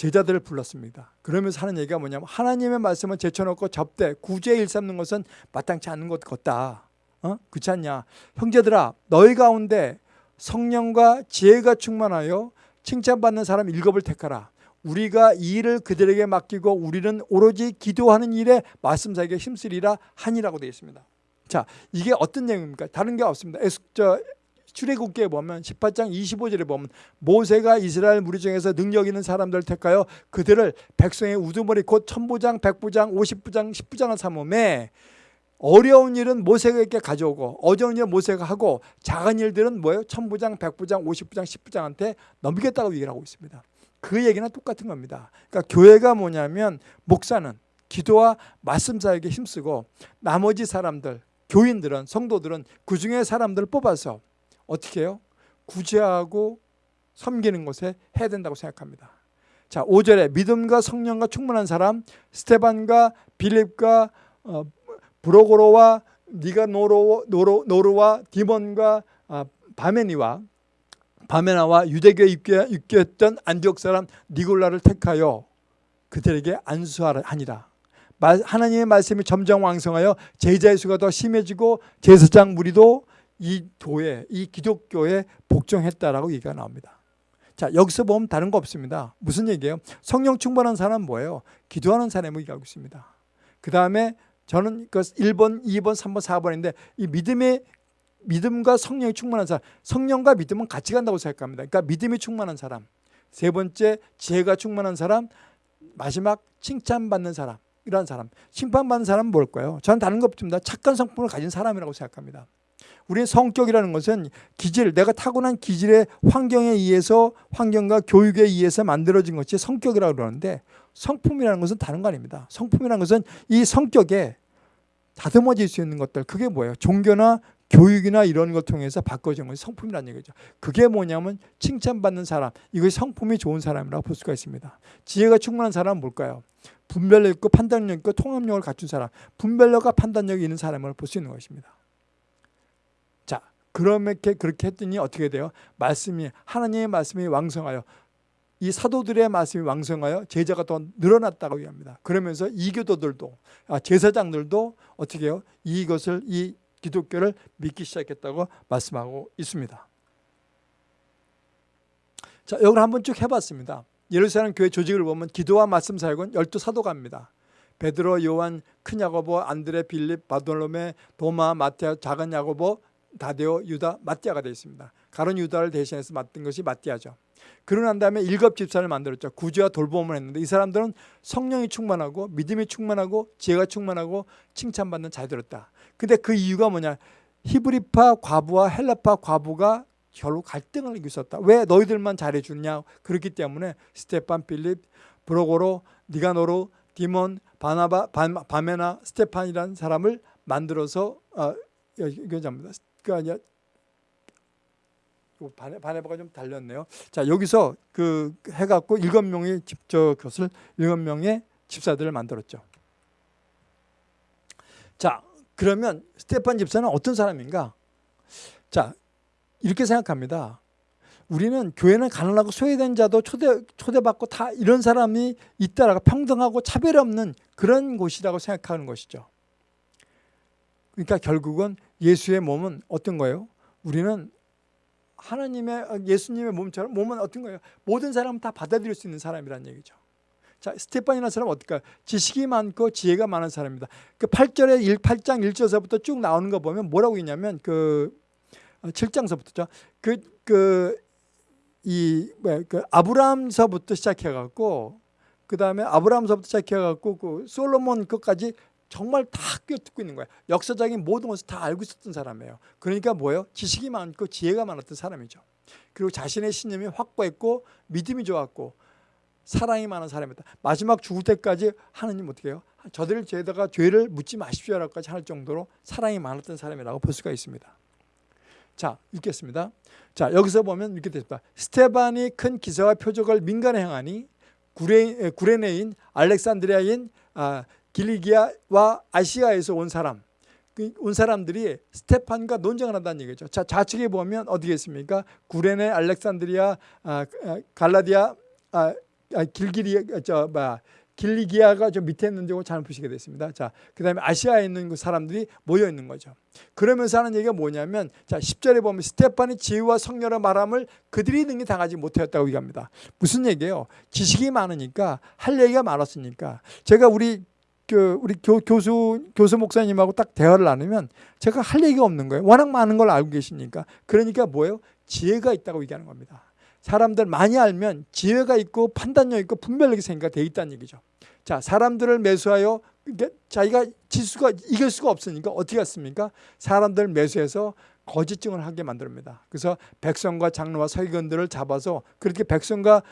제자들을 불렀습니다. 그러면서 하는 얘기가 뭐냐면 하나님의 말씀을 제쳐놓고 접대 구제 일삼는 것은 마땅치 않는 것 같다. 어? 그렇지 않냐? 형제들아 너희 가운데 성령과 지혜가 충만하여 칭찬받는 사람 일곱을 택하라. 우리가 이 일을 그들에게 맡기고 우리는 오로지 기도하는 일에 말씀사에게 힘쓰리라 하니라고 되어 있습니다. 자, 이게 어떤 내용입니까? 다른 게 없습니다. 에스, 저, 출애굽기에 보면 18장 25절에 보면 모세가 이스라엘 무리 중에서 능력 있는 사람들을 택하여 그들을 백성의 우두머리 곧 천부장, 백부장, 오십부장, 십부장을 삼음에 어려운 일은 모세에게 가져오고 어려운 일은 모세가 하고 작은 일들은 뭐예요? 천부장, 백부장, 오십부장, 십부장한테 넘기겠다고 얘기를 하고 있습니다. 그 얘기는 똑같은 겁니다. 그러니까 교회가 뭐냐면 목사는 기도와 말씀 사역에 힘쓰고 나머지 사람들, 교인들은 성도들은 그 중에 사람들을 뽑아서 어떻게 해요? 구제하고 섬기는 것에 해야 된다고 생각합니다. 자, 5절에 믿음과 성령과 충만한 사람 스테반과 빌립과 어, 브로고로와 니가 노로 노로, 노르와 디몬과 아, 바메니와 바메나와 유대교에 입교했던 안디옥 사람 니골라를 택하여 그들에게 안수하니라. 하나님의 말씀이 점점 왕성하여 제자의 수가 더 심해지고 제사장 무리도 이 도에 이 기독교에 복종했다라고 얘기가 나옵니다. 자 여기서 보면 다른 거 없습니다. 무슨 얘기예요? 성령 충만한 사람은 뭐예요? 기도하는 사람을 얘기하고 있습니다. 그 다음에 저는 그 1번, 2번, 3번, 4번인데 이 믿음의 믿음과 성령이 충만한 사람, 성령과 믿음은 같이 간다고 생각합니다. 그러니까 믿음이 충만한 사람, 세 번째 지혜가 충만한 사람, 마지막 칭찬받는 사람, 이런 사람. 칭찬받는 사람은 뭘까요? 저는 다른 것 없습니다. 착한 성품을 가진 사람이라고 생각합니다. 우리의 성격이라는 것은 기질, 내가 타고난 기질의 환경에 의해서 환경과 교육에 의해서 만들어진 것이 성격이라고 그러는데 성품이라는 것은 다른 거 아닙니다. 성품이라는 것은 이 성격에 다듬어질 수 있는 것들 그게 뭐예요? 종교나 교육이나 이런 걸 통해서 바꿔진 것이 성품이라는 얘기죠. 그게 뭐냐면 칭찬받는 사람, 이것이 성품이 좋은 사람이라고 볼 수가 있습니다. 지혜가 충분한 사람은 뭘까요? 분별력 있고 판단력 있고 통합력을 갖춘 사람, 분별력과 판단력이 있는 사람을 볼 수 있는 것입니다. 자, 그렇게 그렇게 했더니 어떻게 돼요? 말씀이 하나님의 말씀이 왕성하여 이 사도들의 말씀이 왕성하여 제자가 더 늘어났다고 얘기합니다. 그러면서 이교도들도 아, 제사장들도 어떻게 해요? 이것을 이 기독교를 믿기 시작했다고 말씀하고 있습니다. 자, 이걸 한번 쭉 해봤습니다. 예루살렘 교회 조직을 보면 기도와 말씀 사역은 열두 사도가입니다. 베드로, 요한, 큰 야고보, 안드레, 빌립, 바돌로메, 도마, 마테아, 작은 야고보, 다데오, 유다, 마띠아가 되어 있습니다. 가론 유다를 대신해서 맡은 것이 마띠아죠. 그러고 난 다음에 일곱 집사를 만들었죠. 구제와 돌봄을 했는데 이 사람들은 성령이 충만하고 믿음이 충만하고 지혜가 충만하고 칭찬받는 자들이었다. 근데 그 이유가 뭐냐? 히브리파 과부와 헬라파 과부가 결국 갈등을 있었다. 왜 너희들만 잘해주냐? 그렇기 때문에 스테판, 필립, 브로고로, 니가노르, 디몬, 바나바, 바메나, 스테판이라는 사람을 만들어서 어, 이거 잡니다. 그 아니야. 바네, 바네바가 좀 달렸네요. 자 여기서 그 해갖고 일곱 명의 집저 것을 일곱 명의 집사들을 만들었죠. 자 그러면 스테판 집사는 어떤 사람인가? 자 이렇게 생각합니다. 우리는 교회는 가난하고 소외된 자도 초대, 초대받고 다 이런 사람이 있다라고 평등하고 차별 없는 그런 곳이라고 생각하는 것이죠. 그러니까 결국은 예수의 몸은 어떤 거예요? 우리는 하나님의 예수님의 몸처럼 몸은 어떤 거예요? 모든 사람은 다 받아들일 수 있는 사람이라는 얘기죠. 자, 스테판이라는 사람은 어떨까요? 지식이 많고 지혜가 많은 사람입니다. 그 8절에 1, 8장 1절서부터 쭉 나오는 거 보면 뭐라고 있냐면 그 7장서부터죠. 그, 그, 이, 뭐, 그 아브라함서부터 시작해갖고, 그 다음에 아브라함서부터 시작해갖고, 그 솔로몬 것까지 정말 다 꿰뚫고 있는 거예요. 역사적인 모든 것을 다 알고 있었던 사람이에요. 그러니까 뭐예요? 지식이 많고 지혜가 많았던 사람이죠. 그리고 자신의 신념이 확고했고 믿음이 좋았고 사랑이 많은 사람이다. 마지막 죽을 때까지 하느님 어떻게 해요? 저들을 죄에다가 죄를 묻지 마십시오라고까지 할 정도로 사랑이 많았던 사람이라고 볼 수가 있습니다. 자, 읽겠습니다. 자, 여기서 보면 이렇게 됩니다. 스테반이 큰 기사와 표적을 민간에 행하니 구레, 구레네인 알렉산드리아인 아, 길리기아와 아시아에서 온 사람 그온 사람들이 스테판과 논쟁을 한다는 얘기죠. 자, 좌측에 보면 어디에 있습니까? 구레네, 알렉산드리아, 아, 아 갈라디아, 아, 아 길기리, 저, 뭐, 길리기아가 좀 밑에 있는 데고 잘못 보시게 됐습니다. 자, 그 다음에 아시아에 있는 그 사람들이 모여 있는 거죠. 그러면서 하는 얘기가 뭐냐면, 자, 10절에 보면 스테판이 지혜와 성령의 말함을 그들이 능히 당하지 못하였다고 얘기합니다. 무슨 얘기예요? 지식이 많으니까, 할 얘기가 많았으니까. 제가 우리 그 우리 교, 교수 교수 목사님하고 딱 대화를 나누면 제가 할 얘기가 없는 거예요. 워낙 많은 걸 알고 계시니까. 그러니까 뭐예요? 지혜가 있다고 얘기하는 겁니다. 사람들 많이 알면 지혜가 있고 판단력 있고 분별력이 생기가 돼 있다는 얘기죠. 자, 사람들을 매수하여 자기가 지수가 이길 수가 없으니까 어떻게 했습니까? 사람들 매수해서 거짓증을 하게 만듭니다. 그래서 백성과 장로와 서기관들을 잡아서 그렇게 백성과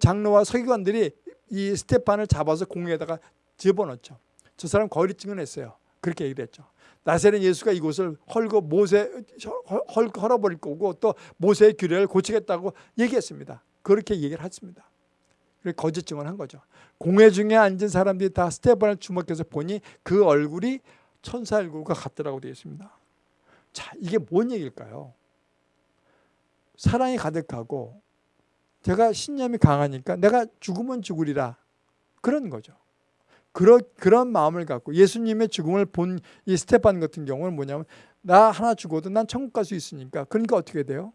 장로와 서기관들이 이 스테판을 잡아서 공에다가 집어넣죠. 저 사람 거리 증언했어요. 그렇게 얘기를 했죠. 나세는 예수가 이곳을 헐고 모세 헐, 헐어버릴 거고 또 모세의 규례를 고치겠다고 얘기했습니다. 그렇게 얘기를 했습니다. 거짓 증언한 거죠. 공회 중에 앉은 사람들이 다 스테반을 주목해서 보니 그 얼굴이 천사 얼굴과 같더라고 되어 있습니다. 자, 이게 뭔 얘기일까요? 사랑이 가득하고 제가 신념이 강하니까 내가 죽으면 죽으리라 그런 거죠. 그런 그런 마음을 갖고 예수님의 죽음을 본 이 스테판 같은 경우는 뭐냐면 나 하나 죽어도 난 천국 갈 수 있으니까 그러니까 어떻게 돼요?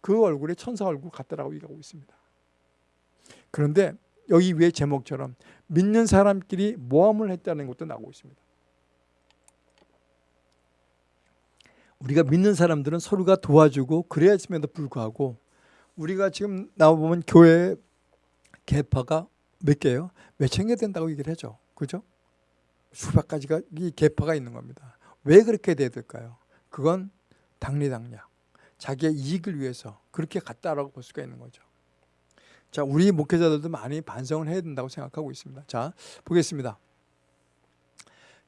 그 얼굴에 천사 얼굴 같다라고 얘기하고 있습니다. 그런데 여기 위에 제목처럼 믿는 사람끼리 모함을 했다는 것도 나오고 있습니다. 우리가 믿는 사람들은 서로가 도와주고 그래야 했음에도 불구하고 우리가 지금 나와보면 교회 개파가 몇 개요? 몇천 개 된다고 얘기를 하죠. 그죠? 수백 가지가 이 계파가 있는 겁니다. 왜 그렇게 돼야 될까요? 그건 당리당략. 자기의 이익을 위해서 그렇게 갔다라고 볼 수가 있는 거죠. 자, 우리 목회자들도 많이 반성을 해야 된다고 생각하고 있습니다. 자, 보겠습니다.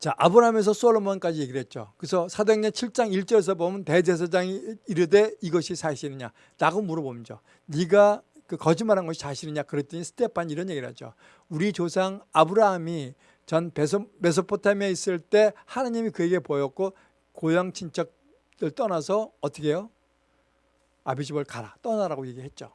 자, 아브라함에서 솔로몬까지 얘기를 했죠. 그래서 사도행전 7장 1절에서 보면 대제사장이 이르되 이것이 사실이냐? 라고 물어보죠. 네가 그 거짓말한 것이 사실이냐 그랬더니 스테판 이런 얘기를 하죠. 우리 조상 아브라함이 전 메소포타미아에 있을 때 하나님이 그에게 보였고 고향 친척들 떠나서 어떻게 해요? 아비 집을 가라 떠나라고 얘기했죠.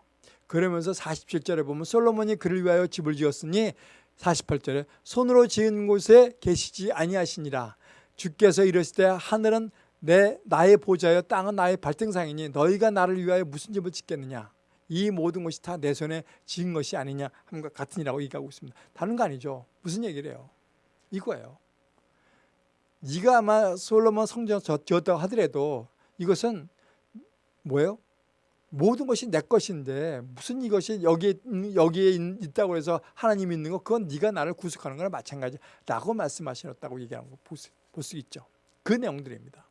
그러면서 47절에 보면 솔로몬이 그를 위하여 집을 지었으니 48절에 손으로 지은 곳에 계시지 아니하시니라 주께서 이르시되 하늘은 내 나의 보좌여 땅은 나의 발등상이니 너희가 나를 위하여 무슨 집을 짓겠느냐 이 모든 것이 다 내 손에 지은 것이 아니냐 함과 같으니라고 얘기하고 있습니다. 다른 거 아니죠. 무슨 얘기를 해요? 이거예요. 네가 아마 솔로몬 성전 지었다고 하더라도 이것은 뭐예요? 모든 것이 내 것인데 무슨 이것이 여기에 여기에 있다고 해서 하나님 있는 거 그건 네가 나를 구속하는 거나 마찬가지라고 말씀하셨다고 얘기하는 거 볼 수 있죠. 그 내용들입니다.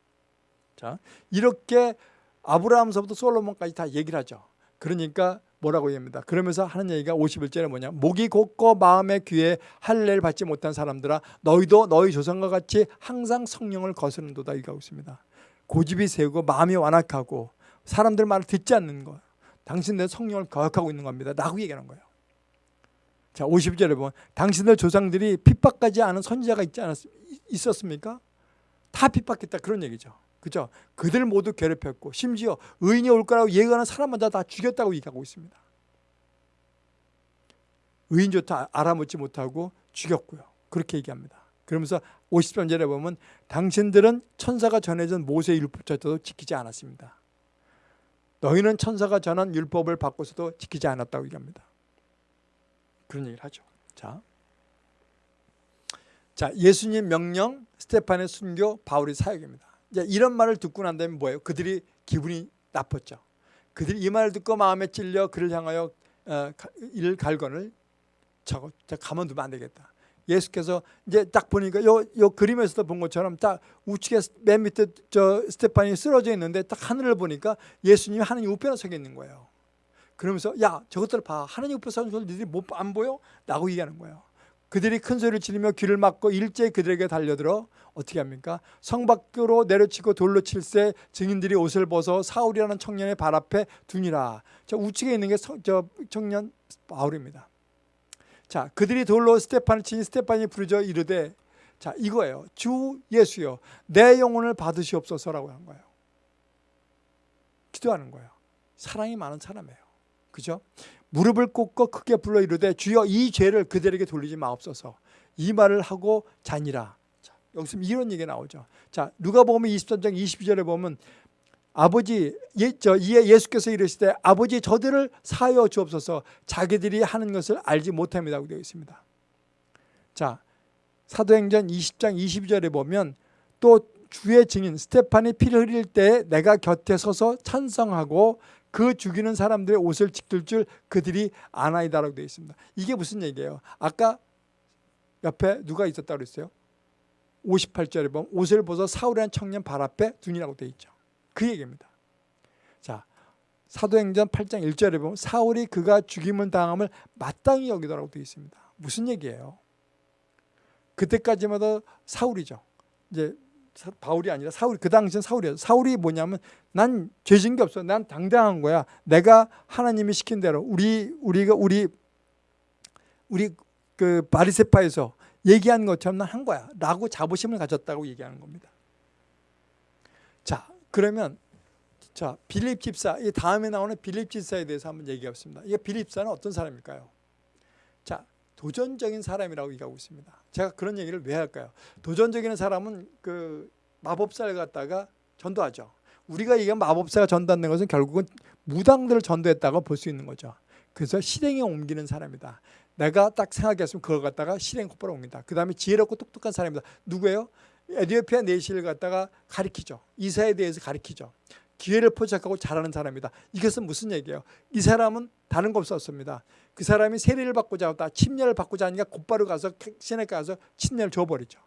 자 이렇게 아브라함서부터 솔로몬까지 다 얘기를 하죠. 그러니까 뭐라고 얘기합니다. 그러면서 하는 얘기가 51절에 뭐냐. 목이 곧고 마음의 귀에 할례를 받지 못한 사람들아 너희도 너희 조상과 같이 항상 성령을 거스른도다 얘기하고 있습니다. 고집이 세우고 마음이 완악하고 사람들 말을 듣지 않는 것. 당신들 성령을 거역하고 있는 겁니다. 라고 얘기하는 거예요. 자, 50절에 보면 당신들 조상들이 핍박하지 않은 선지자가 있지 않았, 있었습니까? 다 핍박했다 그런 얘기죠. 그죠? 그들 모두 괴롭혔고 심지어 의인이 올 거라고 예언하는 사람마다 다 죽였다고 얘기하고 있습니다. 의인조차 알아먹지 못하고 죽였고요. 그렇게 얘기합니다. 그러면서 53절에 보면 당신들은 천사가 전해준 모세의 율법조차도 지키지 않았습니다. 너희는 천사가 전한 율법을 바꿔서도 지키지 않았다고 얘기합니다. 그런 얘기를 하죠. 자, 자 예수님 명령, 스테판의 순교, 바울의 사역입니다. 이런 말을 듣고 난 다음에 뭐예요? 그들이 기분이 나빴죠. 그들이 이 말을 듣고 마음에 찔려 그를 향하여 어, 일 갈건을 저거 가만두면 안 되겠다. 예수께서 이제 딱 보니까 요, 요 그림에서도 본 것처럼 딱 우측에 맨 밑에 저 스테판이 쓰러져 있는데 딱 하늘을 보니까 예수님이 하나님 우편에 서 있는 거예요. 그러면서 야 저것들 봐 하나님 우편에 서 있는 니들이 못 안 보여? 라고 얘기하는 거예요. 그들이 큰 소리를 지르며 귀를 막고 일제히 그들에게 달려들어 어떻게 합니까? 성 밖으로 내려치고 돌로 칠새 증인들이 옷을 벗어 사울이라는 청년의 발 앞에 두니라. 저 우측에 있는 게저 청년 바울입니다. 자, 그들이 돌로 스테판을 치니 스테판이 부르짖어 이르되 자, 이거예요. 주 예수여 내 영혼을 받으시옵소서라고 한 거예요. 기도하는 거예요. 사랑이 많은 사람이에요. 그죠? 무릎을 꿇고 크게 불러 이르되 주여 이 죄를 그들에게 돌리지 마옵소서. 이 말을 하고 자니라. 자, 여기서 이런 얘기가 나오죠. 자, 누가 보면 23장 22절에 보면 아버지 예, 저 이에 예수께서 이르시되 아버지 저들을 사하여 주옵소서 자기들이 하는 것을 알지 못합니다고 되어 있습니다. 자, 사도행전 20장 22절에 보면 또 주의 증인 스테판이 피를 흘릴 때 내가 곁에 서서 찬성하고 그 죽이는 사람들의 옷을 지킬 줄 그들이 아나이다라고 되어 있습니다. 이게 무슨 얘기예요? 아까 옆에 누가 있었다고 그랬어요? 58절에 보면 옷을 벗어 사울이라는 청년 발 앞에 둔이라고 되어 있죠. 그 얘기입니다. 자, 사도행전 8장 1절에 보면 사울이 그가 죽임을 당함을 마땅히 여기더라고 되어 있습니다. 무슨 얘기예요? 그때까지만 해 사울이죠. 이제 바울이 아니라 사울 그 당시엔 사울이었어. 사울이 뭐냐면 난 죄진 게 없어. 난 당당한 거야. 내가 하나님이 시킨 대로 우리 우리가 우리 우리 그 바리세파에서 얘기한 것처럼 난 한 거야 라고 자부심을 가졌다고 얘기하는 겁니다. 자, 그러면 자, 빌립 집사 이 다음에 나오는 빌립 집사에 대해서 한번 얘기해 보겠습니다. 이게 빌립 집사는 어떤 사람일까요? 자, 도전적인 사람이라고 얘기하고 있습니다. 제가 그런 얘기를 왜 할까요? 도전적인 사람은 그 마법사를 갖다가 전도하죠. 우리가 얘기한 마법사가 전도하는 것은 결국은 무당들을 전도했다고 볼 수 있는 거죠. 그래서 실행에 옮기는 사람이다. 내가 딱 생각했으면 그걸 갖다가 실행 곧바로 옮긴다. 그 다음에 지혜롭고 똑똑한 사람이다. 누구예요? 에디오피아 내시를 갖다가 가리키죠. 이사에 대해서 가리키죠. 기회를 포착하고 잘하는 사람이다. 이것은 무슨 얘기예요? 이 사람은 다른 거 없었습니다. 그 사람이 세례를 받고자 하다 침례를 받고자 하니까 곧바로 가서 시내 가서 침례를 줘버리죠.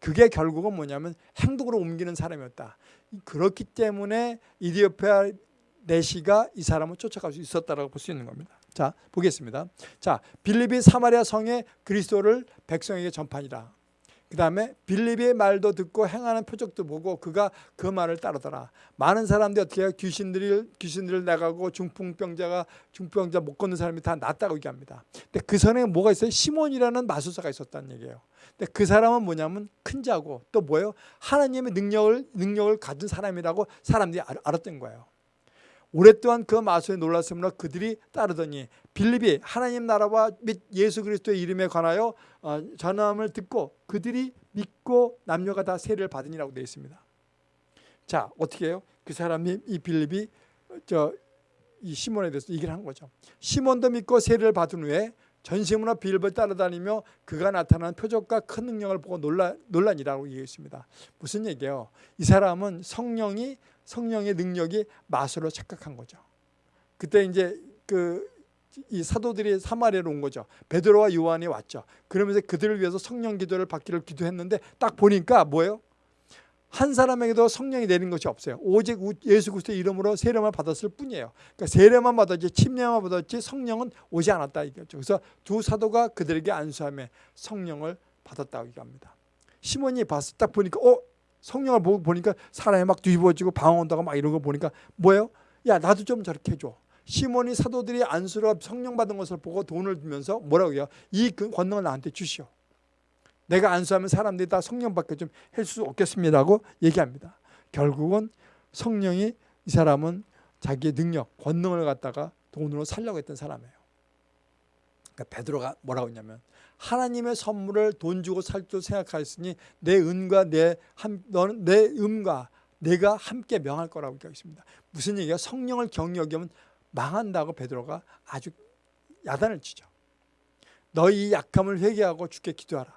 그게 결국은 뭐냐면 행동으로 옮기는 사람이었다. 그렇기 때문에 이디오피아 내시가 이 사람을 쫓아갈 수 있었다라고 볼 수 있는 겁니다. 자 보겠습니다. 자 빌립이 사마리아 성에 그리스도를 백성에게 전파니라. 그 다음에 빌립의 말도 듣고 행하는 표적도 보고 그가 그 말을 따르더라. 많은 사람들이 어떻게? 귀신들이, 귀신들을 나가고 중풍병자가 중풍병자 못 걷는 사람이 다 낫다고 얘기합니다. 근데 그 전에 뭐가 있어요? 시몬이라는 마술사가 있었다는 얘기예요. 근데 그 사람은 뭐냐면 큰 자고 또 뭐예요? 하나님의 능력을, 능력을 가진 사람이라고 사람들이 알았던 거예요. 오랫동안 그 마술에 놀랐으므로 그들이 따르더니 빌립이 하나님 나라와 및 예수 그리스도의 이름에 관하여 어, 전함을 듣고 그들이 믿고 남녀가 다 세례를 받으니라고 되어 있습니다. 자 어떻게 해요? 그 사람이 이 빌립이 저 이 시몬에 대해서 얘기를 한 거죠. 시몬도 믿고 세례를 받은 후에 전심으로 빌립을 따라다니며 그가 나타난 표적과 큰 능력을 보고 놀라, 논란이라고 얘기했습니다. 무슨 얘기예요? 이 사람은 성령이 성령의 능력이 마술로 착각한 거죠. 그때 이제 그 이 사도들이 사마리아로 온 거죠. 베드로와 요한이 왔죠. 그러면서 그들을 위해서 성령 기도를 받기를 기도했는데 딱 보니까 뭐예요? 한 사람에게도 성령이 내린 것이 없어요. 오직 예수 그리스도의 이름으로 세례만 받았을 뿐이에요. 그러니까 세례만 받았지 침례만 받았지 성령은 오지 않았다 이거죠. 그래서 두 사도가 그들에게 안수하며 성령을 받았다고 얘기합니다. 시몬이 봤을 딱 보니까 어 성령을 보고 보니까 사람이 막 뒤집어지고 방언다가 막 이런 거 보니까 뭐예요? 야 나도 좀 저렇게 해줘. 시몬이 사도들이 안수로 성령 받은 것을 보고 돈을 주면서 뭐라고 해요? 이그 권능을 나한테 주시오. 내가 안수하면 사람들이 다 성령 받게 좀 할 수 없겠습니다고 얘기합니다. 결국은 성령이 이 사람은 자기의 능력, 권능을 갖다가 돈으로 살려고 했던 사람이에요. 그러니까 베드로가 뭐라고 했냐면 하나님의 선물을 돈 주고 살 줄 생각하였으니 내 은과 내 한, 너는 내 음과 내가 함께 명할 거라고 얘기하겠습니다. 무슨 얘기가 성령을 경력이면 망한다고 베드로가 아주 야단을 치죠. 너희 약함을 회개하고 주께 기도하라.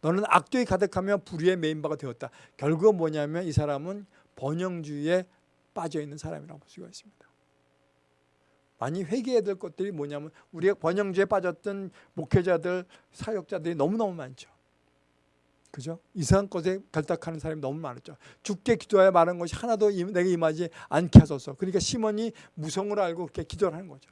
너는 악도에 가득하며 불의의 메인바가 되었다. 결국은 뭐냐면 이 사람은 번영주의에 빠져 있는 사람이라고 볼 수가 있습니다. 많이 회개해야 될 것들이 뭐냐면 우리가 번영주의에 빠졌던 목회자들, 사역자들이 너무너무 많죠. 그죠? 이상한 것에 결탁하는 사람이 너무 많았죠. 죽게 기도하여 말한 것이 하나도 내게 임하지 않게 하소서. 그러니까 시몬이 무성을 알고 그렇게 기도를 하는 거죠.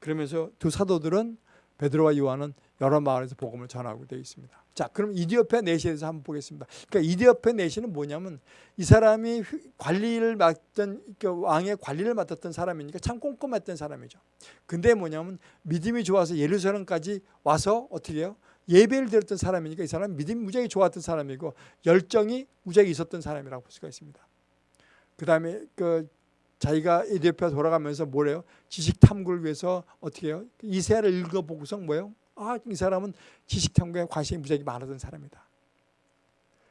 그러면서 두 사도들은 베드로와 요한은 여러 마을에서 복음을 전하고 되어 있습니다. 자, 그럼 이디오페 내시에 대해서 한번 보겠습니다. 그러니까 이디오페 내시는 뭐냐면 이 사람이 관리를 맡던 그 왕의 관리를 맡았던 사람이니까 참 꼼꼼했던 사람이죠. 근데 뭐냐면 믿음이 좋아서 예루살렘까지 와서 어떻게 해요? 예배를 드렸던 사람이니까 이 사람은 믿음이 무지하게 좋았던 사람이고 열정이 무지하게 있었던 사람이라고 볼 수가 있습니다. 그 다음에 그 자기가 이디오피아 돌아가면서 뭐래요? 지식 탐구를 위해서 어떻게 해요? 이세아를 읽어보고서 뭐예요? 아, 이 사람은 지식 탐구에 관심이 무지하게 많았던 사람이다.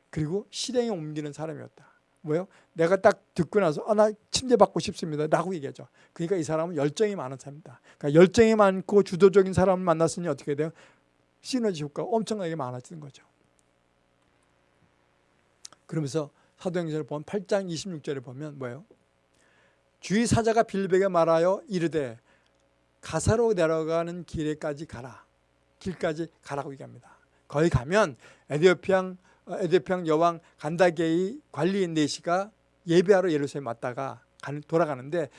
그리고 실행에 옮기는 사람이었다. 뭐요? 내가 딱 듣고 나서 아, 나 침대 받고 싶습니다. 라고 얘기하죠. 그러니까 이 사람은 열정이 많은 사람이다. 그러니까 열정이 많고 주도적인 사람을 만났으니 어떻게 돼요? 시너지 효과가 엄청나게 많아지는 거죠. 그러면서 사도행전을 보면 8장 26절에 보면 뭐예요? 주의 사자가 빌백에 말하여 이르되 가사로 내려가는 길에까지 가라. 길까지 가라고 얘기합니다. 거기 가면 에디오피앙 에디오피앙 여왕 간다게의 관리인 네시가 예배하러 예루살렘 왔다가 돌아가는데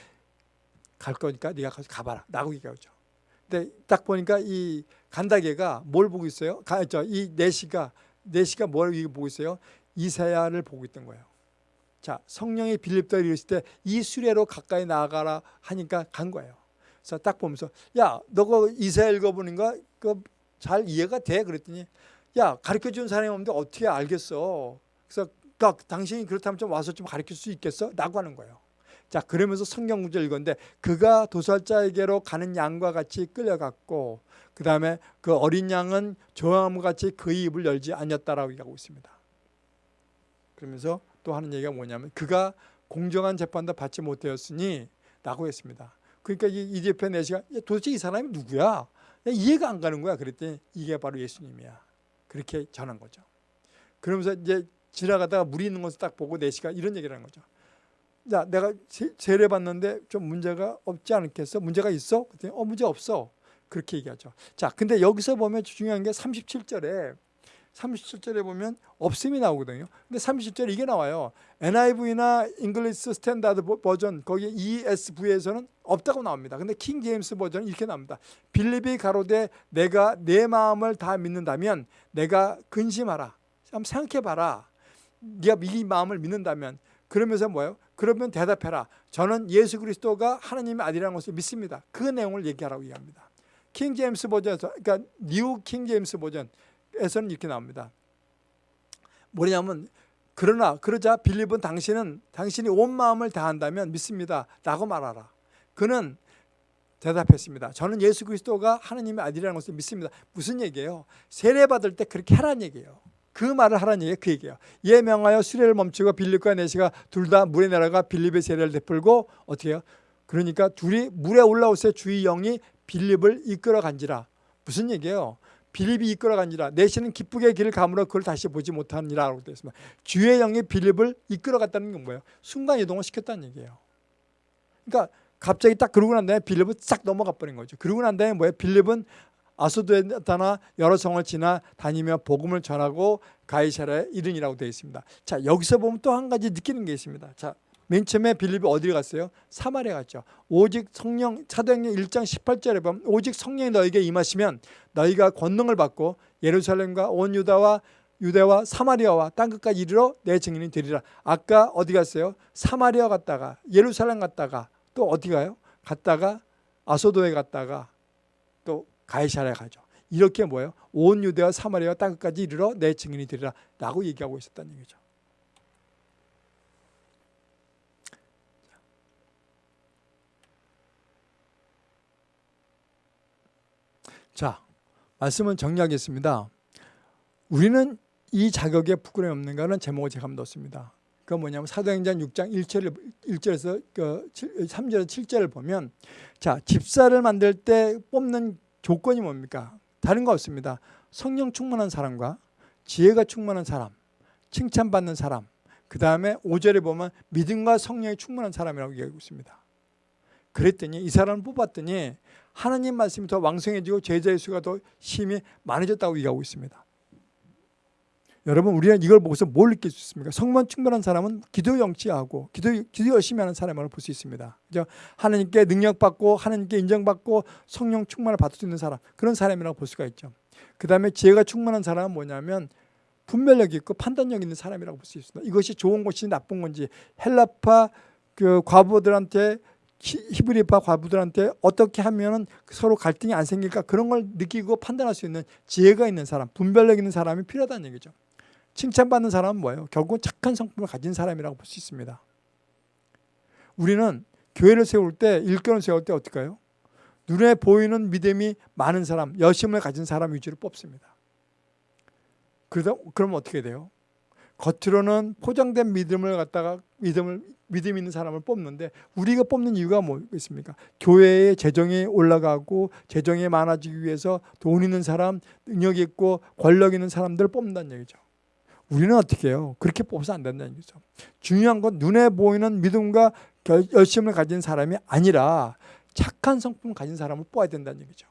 갈 거니까 네가 가서 가봐라. 라고 얘기하죠. 근데 딱 보니까 이 간다게가 뭘 보고 있어요? 이 네시가 네시가 뭘 보고 있어요? 이사야를 보고 있던 거예요. 자, 성령이 빌립도에 이르실 때이 수레로 가까이 나아가라 하니까 간 거예요. 그래서 딱 보면서 야, 너가 이사 읽어보는가? 그 잘 이해가 돼? 그랬더니 야, 가르쳐 준 사람이 없는데 어떻게 알겠어? 그래서 그러니까 당신이 그렇다면 좀 와서 좀 가르칠 수 있겠어? 라고 하는 거예요. 자, 그러면서 성경 구절 읽었는데 그가 도살자에게로 가는 양과 같이 끌려갔고 그 다음에 그 어린 양은 조함과 같이 그의 입을 열지 않았다라고 얘기하고 있습니다. 그러면서 또 하는 얘기가 뭐냐면 그가 공정한 재판도 받지 못하였으니 라고 했습니다. 그러니까 이 대표 내시가 도대체 이 사람이 누구야? 이해가 안 가는 거야. 그랬더니 이게 바로 예수님이야. 그렇게 전한 거죠. 그러면서 이제 지나가다가 물이 있는 것을 딱 보고 내시가 이런 얘기를 하는 거죠. 야, 내가 세례 받는데 좀 문제가 없지 않겠어? 문제가 있어? 그랬더니 어, 문제 없어. 그렇게 얘기하죠. 자, 근데 여기서 보면 중요한 게 37절에 37절에 보면 없음이 나오거든요. 근데 37절에 이게 나와요. NIV나 English Standard Version 거기 ESV에서는 없다고 나옵니다. 근데 King James Version은 이렇게 나옵니다. 빌립이 가로되 내가 내 마음을 다 믿는다면 내가 근심하라. 한번 생각해 봐라. 네가 이 마음을 믿는다면 그러면서 뭐예요? 그러면 대답해라. 저는 예수 그리스도가 하나님의 아들이라는 것을 믿습니다. 그 내용을 얘기하라고 얘기합니다. King James Version에서 그러니까 New King James Version 에서는 이렇게 나옵니다. 뭐냐면 그러나 그러자 빌립은 당신은 당신이 온 마음을 다한다면 믿습니다. 라고 말하라. 그는 대답했습니다. 저는 예수 그리스도가 하나님의 아들이라는 것을 믿습니다. 무슨 얘기예요? 세례 받을 때 그렇게 하라는 얘기예요. 그 말을 하라는 얘기가 그 얘기예요. 이에 명하여 수레를 멈추고 빌립과 내시가 둘 다 물에 내려가 빌립의 세례를 베풀고 어떻게 해요? 그러니까 둘이 물에 올라오세 주의 영이 빌립을 이끌어 간지라. 무슨 얘기예요? 빌립이 이끌어 간지라. 내시는 기쁘게 길을 가물어 그걸 다시 보지 못하니라 라고 되어 있습니다. 주의 영이 빌립을 이끌어 갔다는 건 뭐예요? 순간 이동을 시켰다는 얘기예요. 그러니까 갑자기 딱 그러고 난 다음에 빌립은 싹 넘어가 버린 거죠. 그러고 난 다음에 뭐예요? 빌립은 아소도에 나타나 여러 성을 지나 다니며 복음을 전하고 가이사라에 이른이라고 되어 있습니다. 자 여기서 보면 또 한 가지 느끼는 게 있습니다. 자. 맨 처음에 빌립이 어디를 갔어요? 사마리아 갔죠. 오직 성령 사도행전 1장 18절에 보면 오직 성령이 너에게 임하시면 너희가 권능을 받고 예루살렘과 온 유다와 유대와 사마리아와 땅 끝까지 이르러 내 증인이 되리라. 아까 어디 갔어요? 사마리아 갔다가 예루살렘 갔다가 또 어디 가요? 갔다가 아소도에 갔다가 또 가이사랴 가죠. 이렇게 뭐예요? 온 유대와 사마리아와 땅 끝까지 이르러 내 증인이 되리라 라고 얘기하고 있었다는 얘기죠. 자, 말씀은 정리하겠습니다. 우리는 이 자격에 부끄러움이 없는가는 제목을 제가 한번 넣습니다. 그건 뭐냐면 사도행전 6장 1절, 1절에서 그 3절에서 7절을 보면 자 집사를 만들 때 뽑는 조건이 뭡니까? 다른 거 없습니다. 성령 충만한 사람과 지혜가 충만한 사람, 칭찬받는 사람, 그 다음에 5절에 보면 믿음과 성령이 충만한 사람이라고 얘기하고 있습니다. 그랬더니 이 사람을 뽑았더니 하나님 말씀이 더 왕성해지고 제자의 수가 더 힘이 많아졌다고 얘기하고 있습니다. 여러분 우리는 이걸 보고서 뭘 느낄 수 있습니까? 성만 충만한 사람은 기도 영치하고 기도, 기도 열심히 하는 사람을 볼 수 있습니다. 그죠? 하나님께 능력받고 하나님께 인정받고 성령 충만을 받을 수 있는 사람 그런 사람이라고 볼 수가 있죠. 그 다음에 지혜가 충만한 사람은 뭐냐면 분별력 있고 판단력 있는 사람이라고 볼 수 있습니다. 이것이 좋은 것이 나쁜 건지 헬라파 그 과부들한테 히브리파 과부들한테 어떻게 하면 서로 갈등이 안 생길까 그런 걸 느끼고 판단할 수 있는 지혜가 있는 사람, 분별력 있는 사람이 필요하다는 얘기죠. 칭찬받는 사람은 뭐예요? 결국은 착한 성품을 가진 사람이라고 볼 수 있습니다. 우리는 교회를 세울 때, 일꾼을 세울 때 어떨까요? 눈에 보이는 믿음이 많은 사람, 여심을 가진 사람 위주로 뽑습니다. 그러다, 그러면 어떻게 돼요? 겉으로는 포장된 믿음을 갖다가 믿음을 믿음 있는 사람을 뽑는데 우리가 뽑는 이유가 뭐겠습니까? 교회의 재정이 올라가고 재정이 많아지기 위해서 돈 있는 사람, 능력 있고 권력 있는 사람들을 뽑는다는 얘기죠. 우리는 어떻게 해요? 그렇게 뽑아서 안 된다는 얘기죠. 중요한 건 눈에 보이는 믿음과 열심을 가진 사람이 아니라 착한 성품을 가진 사람을 뽑아야 된다는 얘기죠.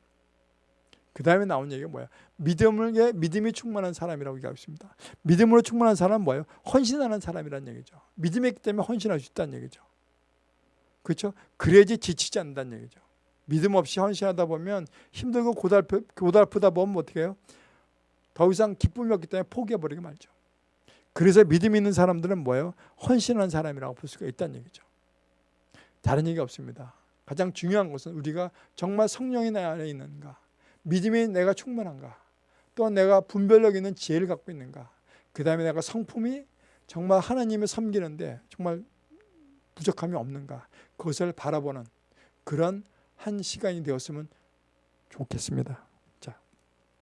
그 다음에 나온 얘기가 뭐야? 믿음을 믿음이 충만한 사람이라고 얘기하고 있습니다. 믿음으로 충만한 사람은 뭐예요? 헌신하는 사람이라는 얘기죠. 믿음이 있기 때문에 헌신할 수 있다는 얘기죠. 그렇죠? 그래야지 지치지 않는다는 얘기죠. 믿음 없이 헌신하다 보면 힘들고 고달프, 고달프다 보면 어떻게 해요? 더 이상 기쁨이 없기 때문에 포기해버리게 말죠. 그래서 믿음 있는 사람들은 뭐예요? 헌신하는 사람이라고 볼 수가 있다는 얘기죠. 다른 얘기 없습니다. 가장 중요한 것은 우리가 정말 성령이 내 안에 있는가 믿음이 내가 충만한가? 또 내가 분별력 있는 지혜를 갖고 있는가? 그 다음에 내가 성품이 정말 하나님을 섬기는데 정말 부족함이 없는가? 그것을 바라보는 그런 한 시간이 되었으면 좋겠습니다.